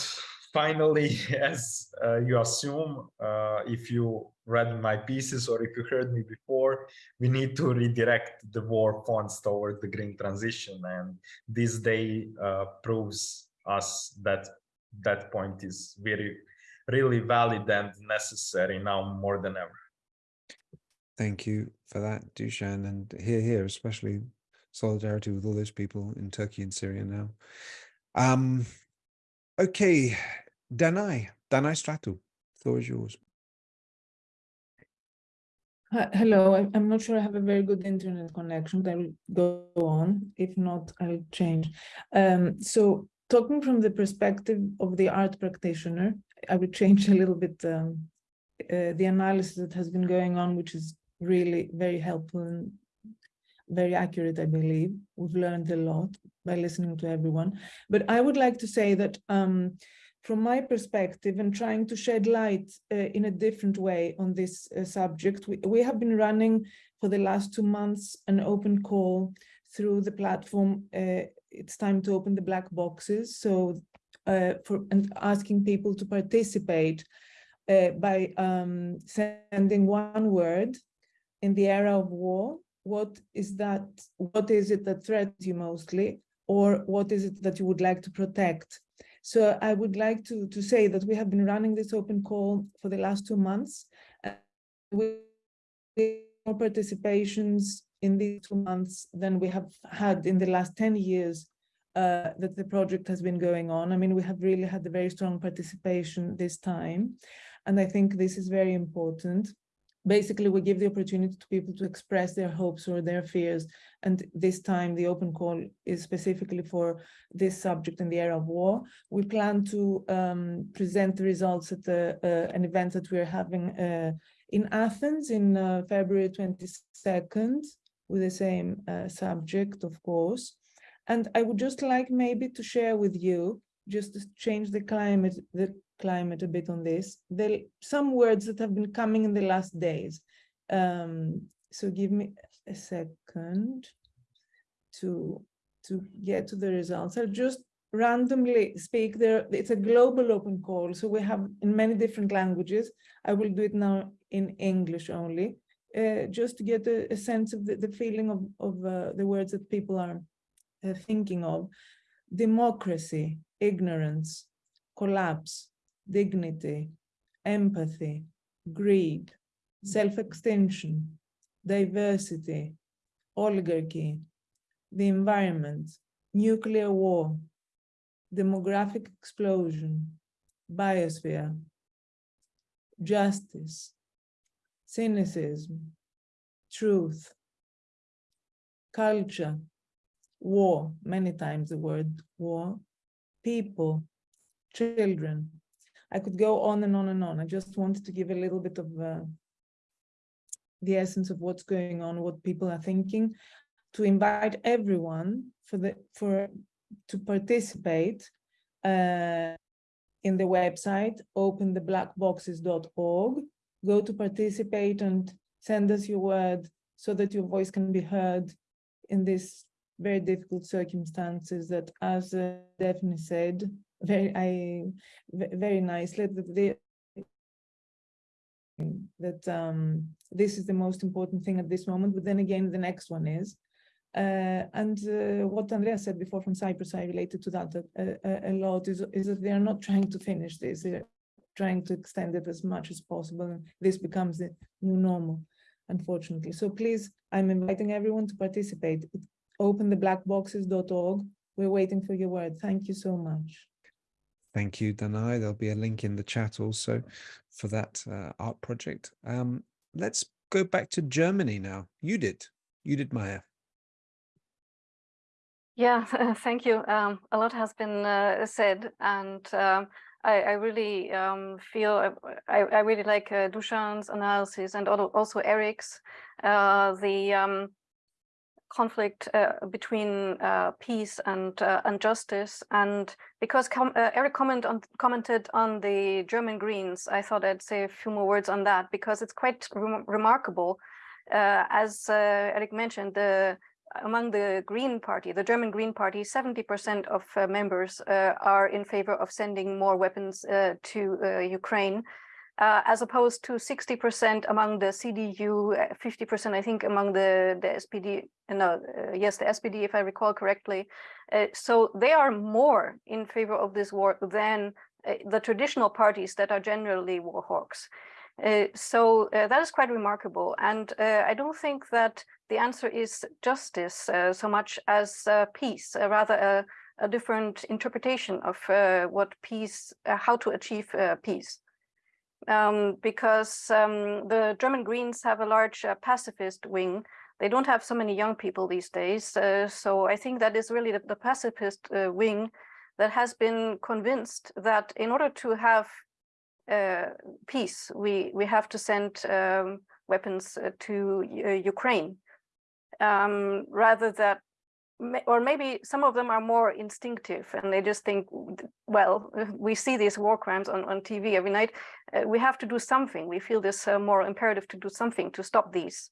finally as uh, you assume uh, if you read my pieces or if you heard me before we need to redirect the war funds toward the green transition and this day uh, proves us that that point is very really valid and necessary now more than ever. Thank you for that, Dushan, and here, here, especially solidarity with all those people in Turkey and Syria now. Um, okay, Danae, Danae Stratou, floor is yours. Hello, I'm not sure I have a very good internet connection, but I will go on. If not, I'll change. Um, so talking from the perspective of the art practitioner, I would change a little bit um, uh, the analysis that has been going on, which is really very helpful. And very accurate, I believe. We've learned a lot by listening to everyone. But I would like to say that um, from my perspective and trying to shed light uh, in a different way on this uh, subject, we, we have been running for the last two months an open call through the platform. Uh, it's time to open the black boxes. So for and asking people to participate uh, by um, sending one word in the era of war. What is that? What is it that threatens you mostly? Or what is it that you would like to protect? So I would like to, to say that we have been running this open call for the last two months. We more participations in these two months than we have had in the last 10 years uh, that the project has been going on. I mean, we have really had a very strong participation this time. And I think this is very important. Basically, we give the opportunity to people to express their hopes or their fears. And this time, the open call is specifically for this subject in the era of war. We plan to um, present the results at the, uh, an event that we're having uh, in Athens in uh, February 22nd with the same uh, subject, of course. And I would just like maybe to share with you, just to change the climate, the climate a bit on this, there some words that have been coming in the last days. Um, so give me a second to to get to the results. I'll just randomly speak there. It's a global open call, so we have in many different languages. I will do it now in English only, uh, just to get a, a sense of the, the feeling of, of uh, the words that people are Uh, thinking of democracy, ignorance, collapse, dignity, empathy, greed, self-extinction, diversity, oligarchy, the environment, nuclear war, demographic explosion, biosphere, justice, cynicism, truth, culture, war, many times the word war, people, children. I could go on and on and on. I just wanted to give a little bit of uh, the essence of what's going on, what people are thinking, to invite everyone for the for to participate uh, in the website opentheblackboxes.org. Go to participate and send us your word so that your voice can be heard in this very difficult circumstances that, as uh, Daphne said, very I very nicely that they that um, this is the most important thing at this moment. But then again, the next one is, uh, and uh, what Andrea said before from Cyprus, I related to that, uh, a lot is, is that they are not trying to finish this. They're trying to extend it as much as possible. And this becomes the new normal, unfortunately. So please, I'm inviting everyone to participate. It opentheblackboxes.org. We're waiting for your word. Thank you so much. Thank you, Danae. There'll be a link in the chat also for that uh, art project. Um, let's go back to Germany now. You did. You did, Maya. Yeah, thank you. Um, a lot has been uh, said, and um, I, I, really um, feel I, I, really like uh, Dushan's analysis and also Eric's. Uh, the um, conflict uh, between uh, peace and uh, and justice. And because com uh, Eric comment on, commented on the German Greens, I thought I'd say a few more words on that because it's quite rem remarkable. Uh, as uh, Eric mentioned, the among the Green Party, the German Green Party, 70% of members are in favor of sending more weapons to Ukraine uh, as opposed to 60% among the CDU, 50% uh, I think among the, the SPD, no, uh, yes, the SPD, if I recall correctly. Uh, so they are more in favor of this war than uh, the traditional parties that are generally war hawks. Uh, so that is quite remarkable. And I don't think that the answer is justice so much as peace, rather a, a, different interpretation of what peace, how to achieve peace um, because um, the German Greens have a large uh, pacifist wing. They don't have so many young people these days. Uh, so I think that is really the, the pacifist uh, wing that has been convinced that in order to have uh, peace, we, we have to send um, weapons uh, to uh, Ukraine. um, rather that or maybe some of them are more instinctive and they just think, well, we see these war crimes on, on TV every night. Uh, we have to do something. We feel this uh, imperative to do something to stop these.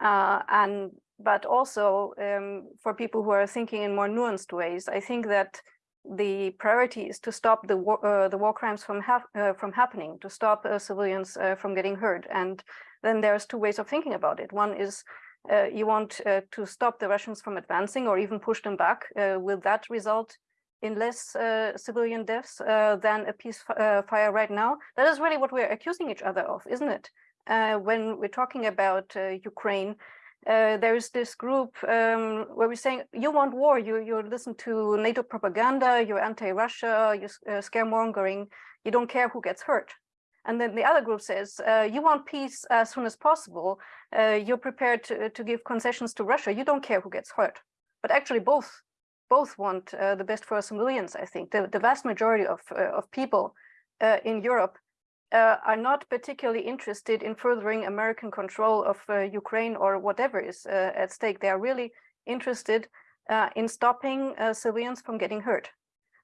Uh, and but also um, for people who are thinking in more nuanced ways, I think that the priority is to stop the war, uh, the war crimes from uh, from happening, to stop uh, civilians from getting hurt. And then there's two ways of thinking about it. One is uh, you want uh, to stop the Russians from advancing or even push them back. Uh, will that result in less uh, civilian deaths uh, than a peacefire uh, right now? That is really what we're accusing each other of, isn't it? when we're talking about Ukraine, there is this group um, where we're saying you want war, you you listen to NATO propaganda, you're anti-Russia, you're scaremongering, you don't care who gets hurt. And then the other group says, uh, you want peace as soon as possible. Uh, you're prepared to, to give concessions to Russia. You don't care who gets hurt. But actually both both want uh, the best for civilians, I think. The, the vast majority of, uh, of people uh, in Europe uh, are not particularly interested in furthering American control of Ukraine or whatever is at stake. They are really interested in stopping civilians from getting hurt.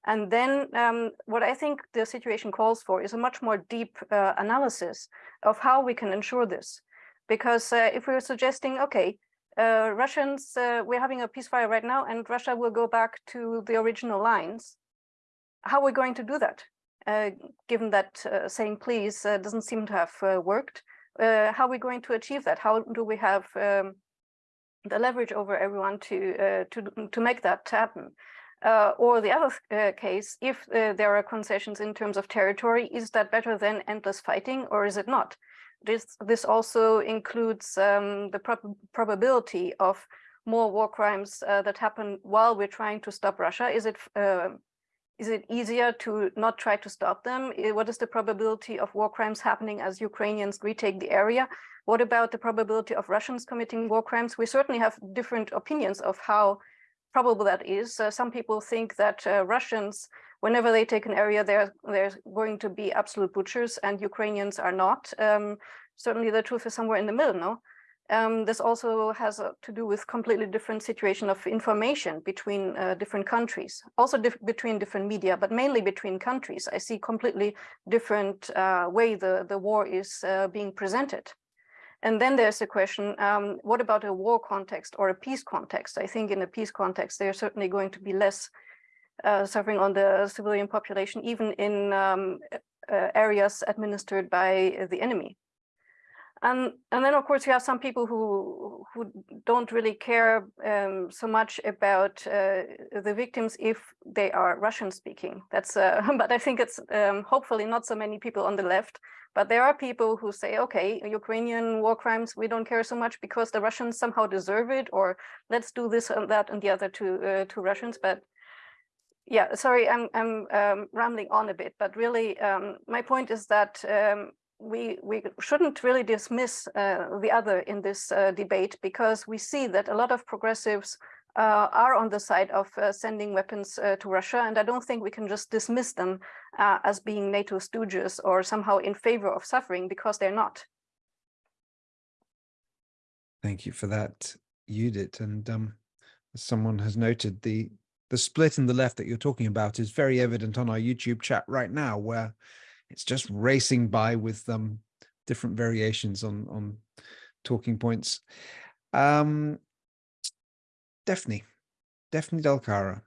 And then um, what I think the situation calls for is a much more deep uh, analysis of how we can ensure this. Because uh, if we're suggesting, okay, uh, Russians, uh, we're having a ceasefire right now and Russia will go back to the original lines, how are we going to do that? Uh, given that uh, saying please doesn't seem to have worked, how are we going to achieve that? How do we have um, the leverage over everyone to, to, to make that happen? Uh, or the other uh, case, if uh, there are concessions in terms of territory, is that better than endless fighting or is it not? This, this also includes um, the prob probability of more war crimes uh, that happen while we're trying to stop Russia. Is it uh, is it easier to not try to stop them? What is the probability of war crimes happening as Ukrainians retake the area? What about the probability of Russians committing war crimes? We certainly have different opinions of how probable that is. Uh, some people think that uh, Russians, whenever they take an area, they're, they're going to be absolute butchers and Ukrainians are not. Um, certainly the truth is somewhere in the middle, no? Um, this also has uh, to do with completely different situation of information between uh, different countries, also dif between different media, but mainly between countries. I see completely different uh, way the, the war is uh, being presented. And then there's the question, um, what about a war context or a peace context? I think in a peace context, there's certainly going to be less uh, suffering on the civilian population, even in um, uh, areas administered by the enemy. And, and then, of course, you have some people who, who don't really care um, so much about uh, the victims if they are Russian speaking. That's, uh, but I think it's um, hopefully not so many people on the left but there are people who say, okay, Ukrainian war crimes, we don't care so much because the Russians somehow deserve it, or let's do this and that and the other to uh, to Russians. But yeah, sorry, I'm I'm um, rambling on a bit, but really um, my point is that um, we we shouldn't really dismiss uh, the other in this uh, debate because we see that a lot of progressives uh, are on the side of uh, sending weapons uh, to Russia, and I don't think we can just dismiss them as being NATO stooges or somehow in favor of suffering because they're not. Thank you for that, Judith. And um, as someone has noted, the the split in the left that you're talking about is very evident on our YouTube chat right now, where it's just racing by with um, different variations on on talking points. Um, Daphne, Daphne Delcara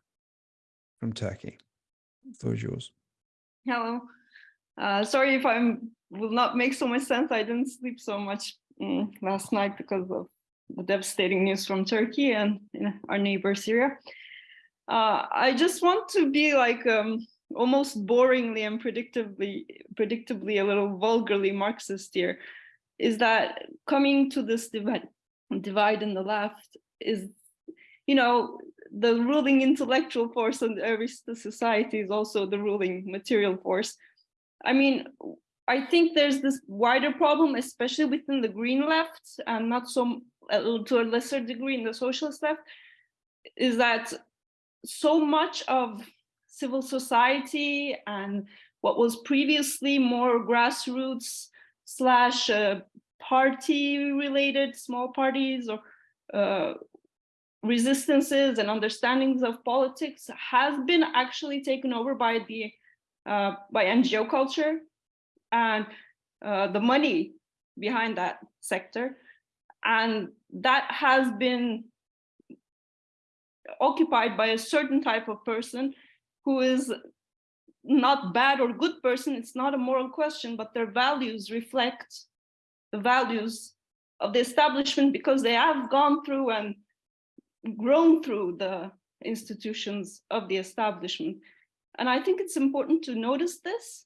from Turkey. The yours. Hello. Uh, sorry if I'm will not make so much sense. I didn't sleep so much um, last night because of the devastating news from Turkey and you know, our neighbor Syria. Uh, I just want to be like um, almost boringly and predictably, predictably a little vulgarly Marxist here, is that coming to this divide, divide in the left is you know, the ruling intellectual force in every society is also the ruling material force. I mean, I think there's this wider problem, especially within the green left and not so uh, to a lesser degree in the socialist left, is that so much of civil society and what was previously more grassroots slash uh, party related small parties or uh, resistances and understandings of politics has been actually taken over by the uh, by NGO culture and uh, the money behind that sector. And that has been occupied by a certain type of person who is not bad or good person. It's not a moral question, but their values reflect the values of the establishment because they have gone through and grown through the institutions of the establishment. And I think it's important to notice this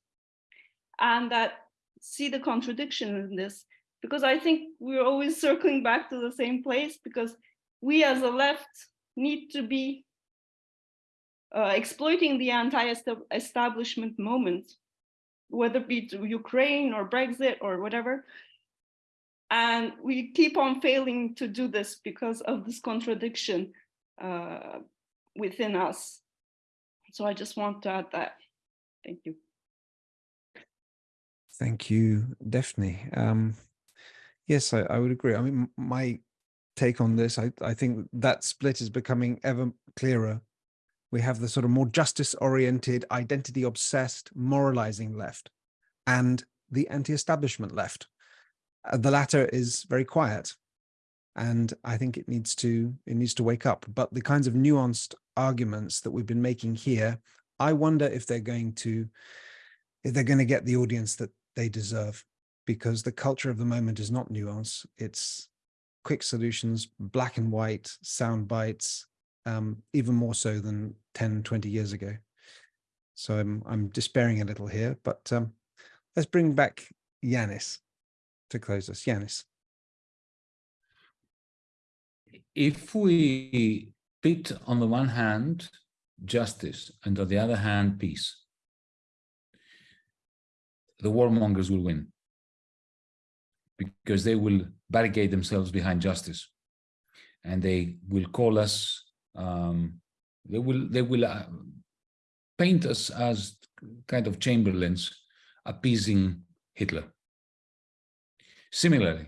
and that see the contradiction in this, because I think we're always circling back to the same place because we as a left need to be uh, exploiting the anti-establishment moment, whether it be Ukraine or Brexit or whatever. And we keep on failing to do this because of this contradiction uh, within us. So I just want to add that. Thank you. Thank you, Daphne. Um, yes, I, I would agree. I mean, my take on this, I, I think that split is becoming ever clearer. We have the sort of more justice-oriented, identity-obsessed, moralizing left, and the anti-establishment left. Uh, the latter is very quiet, and I think it needs to it needs to wake up. But the kinds of nuanced arguments that we've been making here, I wonder if they're going to if they're going to get the audience that they deserve, because the culture of the moment is not nuance. It's quick solutions, black and white, sound bites, um, even more so than 10, 20 years ago. So I'm, I'm despairing a little here, but um, let's bring back Yanis to close us. Yanis. If we pit on the one hand justice and on the other hand peace, the warmongers will win because they will barricade themselves behind justice and they will call us um, they will they will uh, paint us as kind of chamberlains appeasing Hitler. Similarly,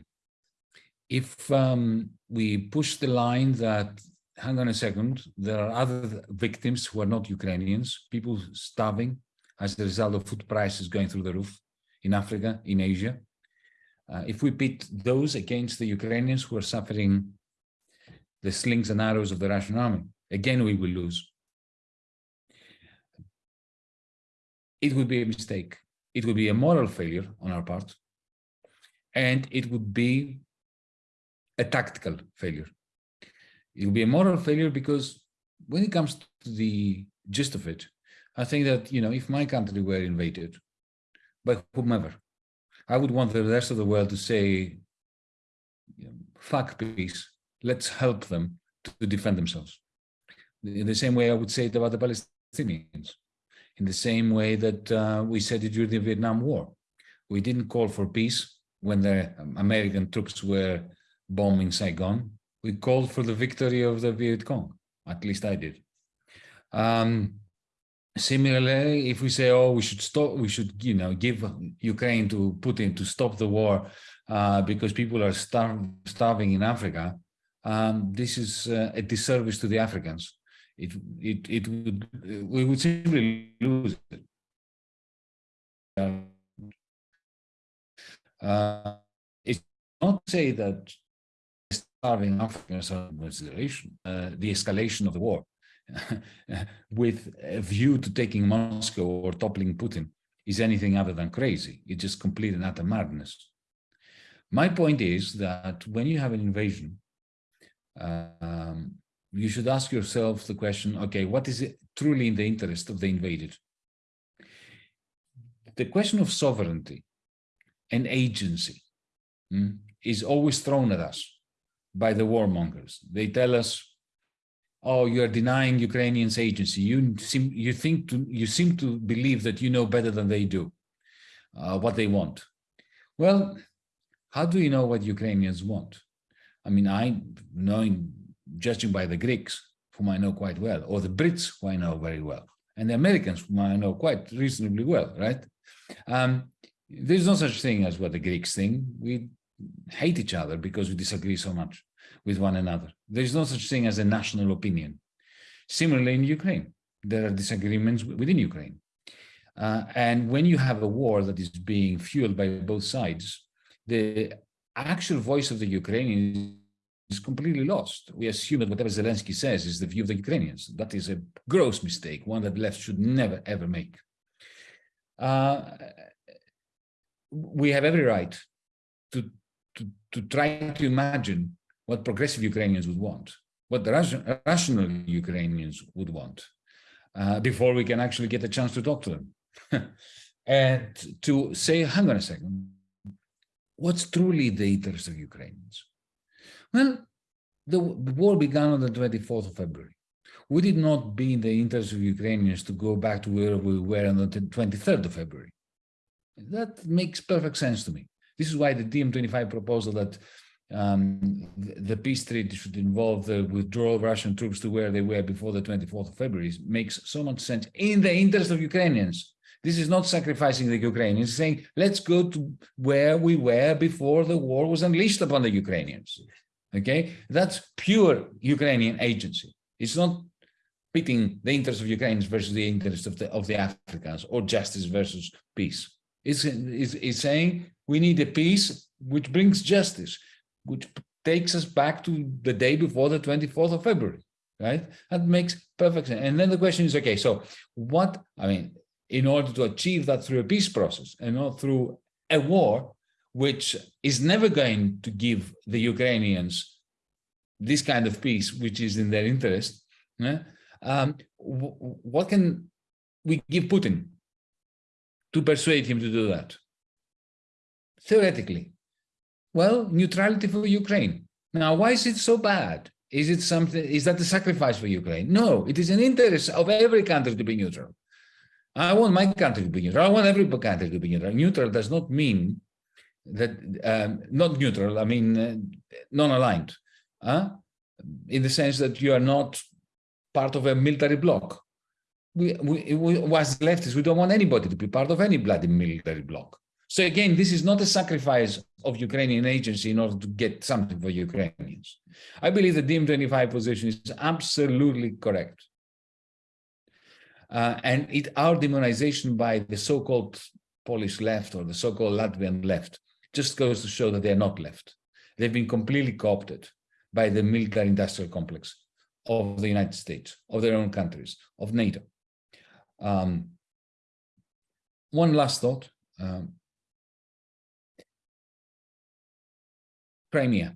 if um, we push the line that, hang on a second, there are other victims who are not Ukrainians, people starving as a result of food prices going through the roof in Africa, in Asia. Uh, if we pit those against the Ukrainians who are suffering the slings and arrows of the Russian army, again we will lose. It would be a mistake. It would be a moral failure on our part and it would be a tactical failure. It would be a moral failure because when it comes to the gist of it, I think that, you know, if my country were invaded by whomever, I would want the rest of the world to say, fuck peace, let's help them to defend themselves. In the same way I would say it about the Palestinians, in the same way that uh, we said it during the Vietnam War. We didn't call for peace, when the American troops were bombing Saigon, we called for the victory of the Viet Cong. At least I did. Um, similarly, if we say, oh, we should stop, we should, you know, give Ukraine to Putin to stop the war uh, because people are star starving in Africa, um, this is uh, a disservice to the Africans. It, it, it would, we would simply lose it. Uh, it's not to say that starving Africans are consideration, uh, the escalation of the war with a view to taking Moscow or toppling Putin is anything other than crazy. It's just complete and utter madness. My point is that when you have an invasion, um, you should ask yourself the question, okay, what is it truly in the interest of the invaded? The question of sovereignty and agency mm, is always thrown at us by the warmongers. They tell us, oh, you are denying Ukrainians agency. You seem, you think to, you seem to believe that you know better than they do uh, what they want. Well, how do you know what Ukrainians want? I mean, I knowing, judging by the Greeks, whom I know quite well, or the Brits, who I know very well, and the Americans, whom I know quite reasonably well, right? Um, there's no such thing as what the Greeks think. We hate each other because we disagree so much. with one another. There is no such thing as a national opinion. Similarly, in Ukraine, there are disagreements within Ukraine. Uh, and when you have a war that is being fueled by both sides, the actual voice of the Ukrainians is completely lost. We assume that whatever Zelensky says is the view of the Ukrainians. That is a gross mistake, one that left should never, ever make. Uh, we have every right to, to, to try to imagine what progressive Ukrainians would want, what the rational Ukrainians would want, uh, before we can actually get a chance to talk to them. and to say, hang on a second, what's truly the interest of Ukrainians? Well, the, war began on the 24th of February. Would it not be in the interest of Ukrainians to go back to where we were on the 23rd of February. That makes perfect sense to me. This is why the DiEM25 proposal that um, the peace treaty should involve the withdrawal of Russian troops to where they were before the 24th of February makes so much sense in the interest of Ukrainians. This is not sacrificing the Ukrainians, saying, let's go to where we were before the war was unleashed upon the Ukrainians. Okay, that's pure Ukrainian agency. It's not pitting the interests of Ukrainians versus the interests of the, of the Africans or justice versus peace. It's, it's, it's saying we need a peace which brings justice, which takes us back to the day before the 24th of February, right? That makes perfect sense. And then the question is, okay, so what, I mean, in order to achieve that through a peace process and not through a war, which is never going to give the Ukrainians this kind of peace, which is in their interest, yeah? um, what can we give Putin to persuade him to do that? Theoretically, well, neutrality for Ukraine. Now, why is it so bad? Is it something, is that a sacrifice for Ukraine? No, it is an interest of every country to be neutral. I want my country to be neutral. I want every country to be neutral. Neutral does not mean that, um, not neutral, I mean uh, non-aligned, uh, in the sense that you are not part of a military bloc. We, we, we, as leftists, we don't want anybody to be part of any bloody military bloc. So again, this is not a sacrifice of Ukrainian agency in order to get something for Ukrainians. I believe the DiEM25 position is absolutely correct. Uh, and it, our demonization by the so-called Polish left or the so-called Latvian left just goes to show that they're not left. They've been completely co-opted by the military-industrial complex of the United States, of their own countries, of NATO. Um, one last thought. Um, Crimea,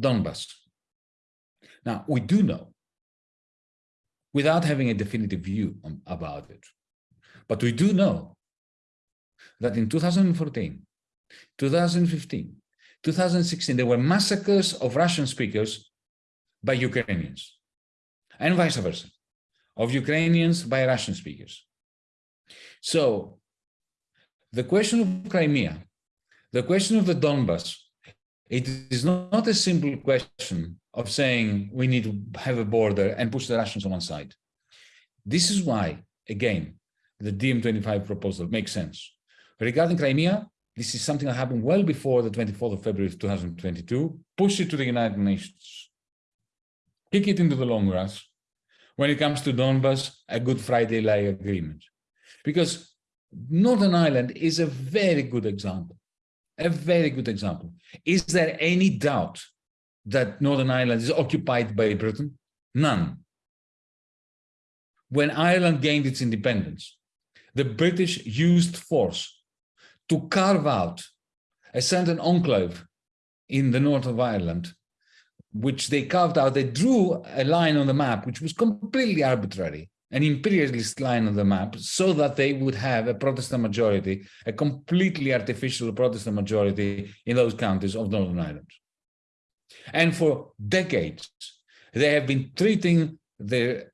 Donbass. Now, we do know, without having a definitive view on, about it, but we do know that in 2014, 2015, 2016, there were massacres of Russian speakers by Ukrainians and vice versa, of Ukrainians by Russian speakers. So the question of Crimea, the question of the Donbass, it is not a simple question of saying we need to have a border and push the Russians on one side. This is why, again, the DiEM25 proposal makes sense. Regarding Crimea, this is something that happened well before the 24th of February 2022. Push it to the United Nations. Kick it into the long grass. When it comes to Donbass, a Good Friday-like agreement. Because Northern Ireland is a very good example. A very good example. Is there any doubt that Northern Ireland is occupied by Britain? None. When Ireland gained its independence, the British used force to carve out a certain enclave in the north of Ireland, which they carved out, they drew a line on the map, which was completely arbitrary, an imperialist line on the map, so that they would have a Protestant majority, a completely artificial Protestant majority in those counties of Northern Ireland. And for decades, they have been treating the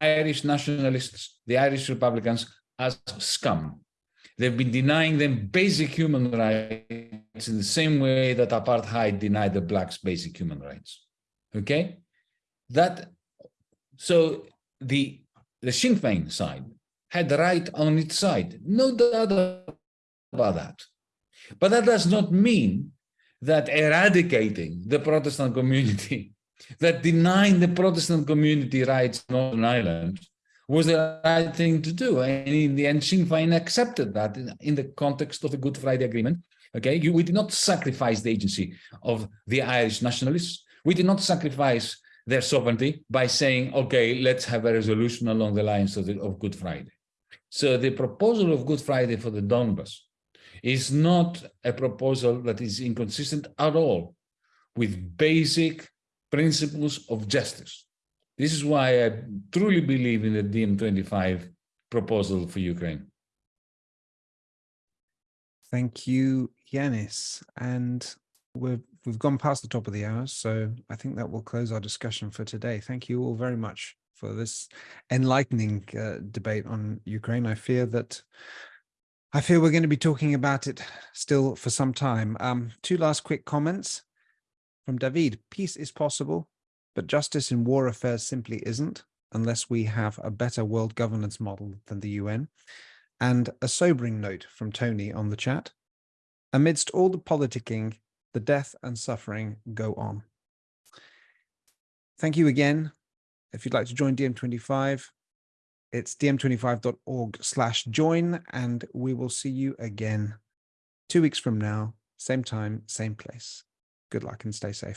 Irish nationalists, the Irish Republicans, as scum. They've been denying them basic human rights in the same way that apartheid denied the blacks basic human rights. Okay? That so the the Sinn Féin side had right on its side, no doubt about that. But that does not mean that eradicating the Protestant community, that denying the Protestant community rights in Northern Ireland was the right thing to do. And in the end, Sinn Féin accepted that in, the context of the Good Friday Agreement. Okay, you, we did not sacrifice the agency of the Irish nationalists. We did not sacrifice their sovereignty by saying, okay, let's have a resolution along the lines of, the, of Good Friday. So the proposal of Good Friday for the Donbas is not a proposal that is inconsistent at all with basic principles of justice. This is why I truly believe in the DiEM25 proposal for Ukraine. Thank you, Yanis. And we've, we've gone past the top of the hour, so I think that will close our discussion for today. Thank you all very much for this enlightening uh, debate on Ukraine. I fear that I fear we're going to be talking about it still for some time. Um, two last quick comments from David. Peace is possible, but justice in war affairs simply isn't unless we have a better world governance model than the UN. And a sobering note from Tony on the chat. Amidst all the politicking, the death and suffering go on. Thank you again. If you'd like to join DiEM25, it's diem25.org slash join, and we will see you again two weeks from now, same time, same place. Good luck and stay safe.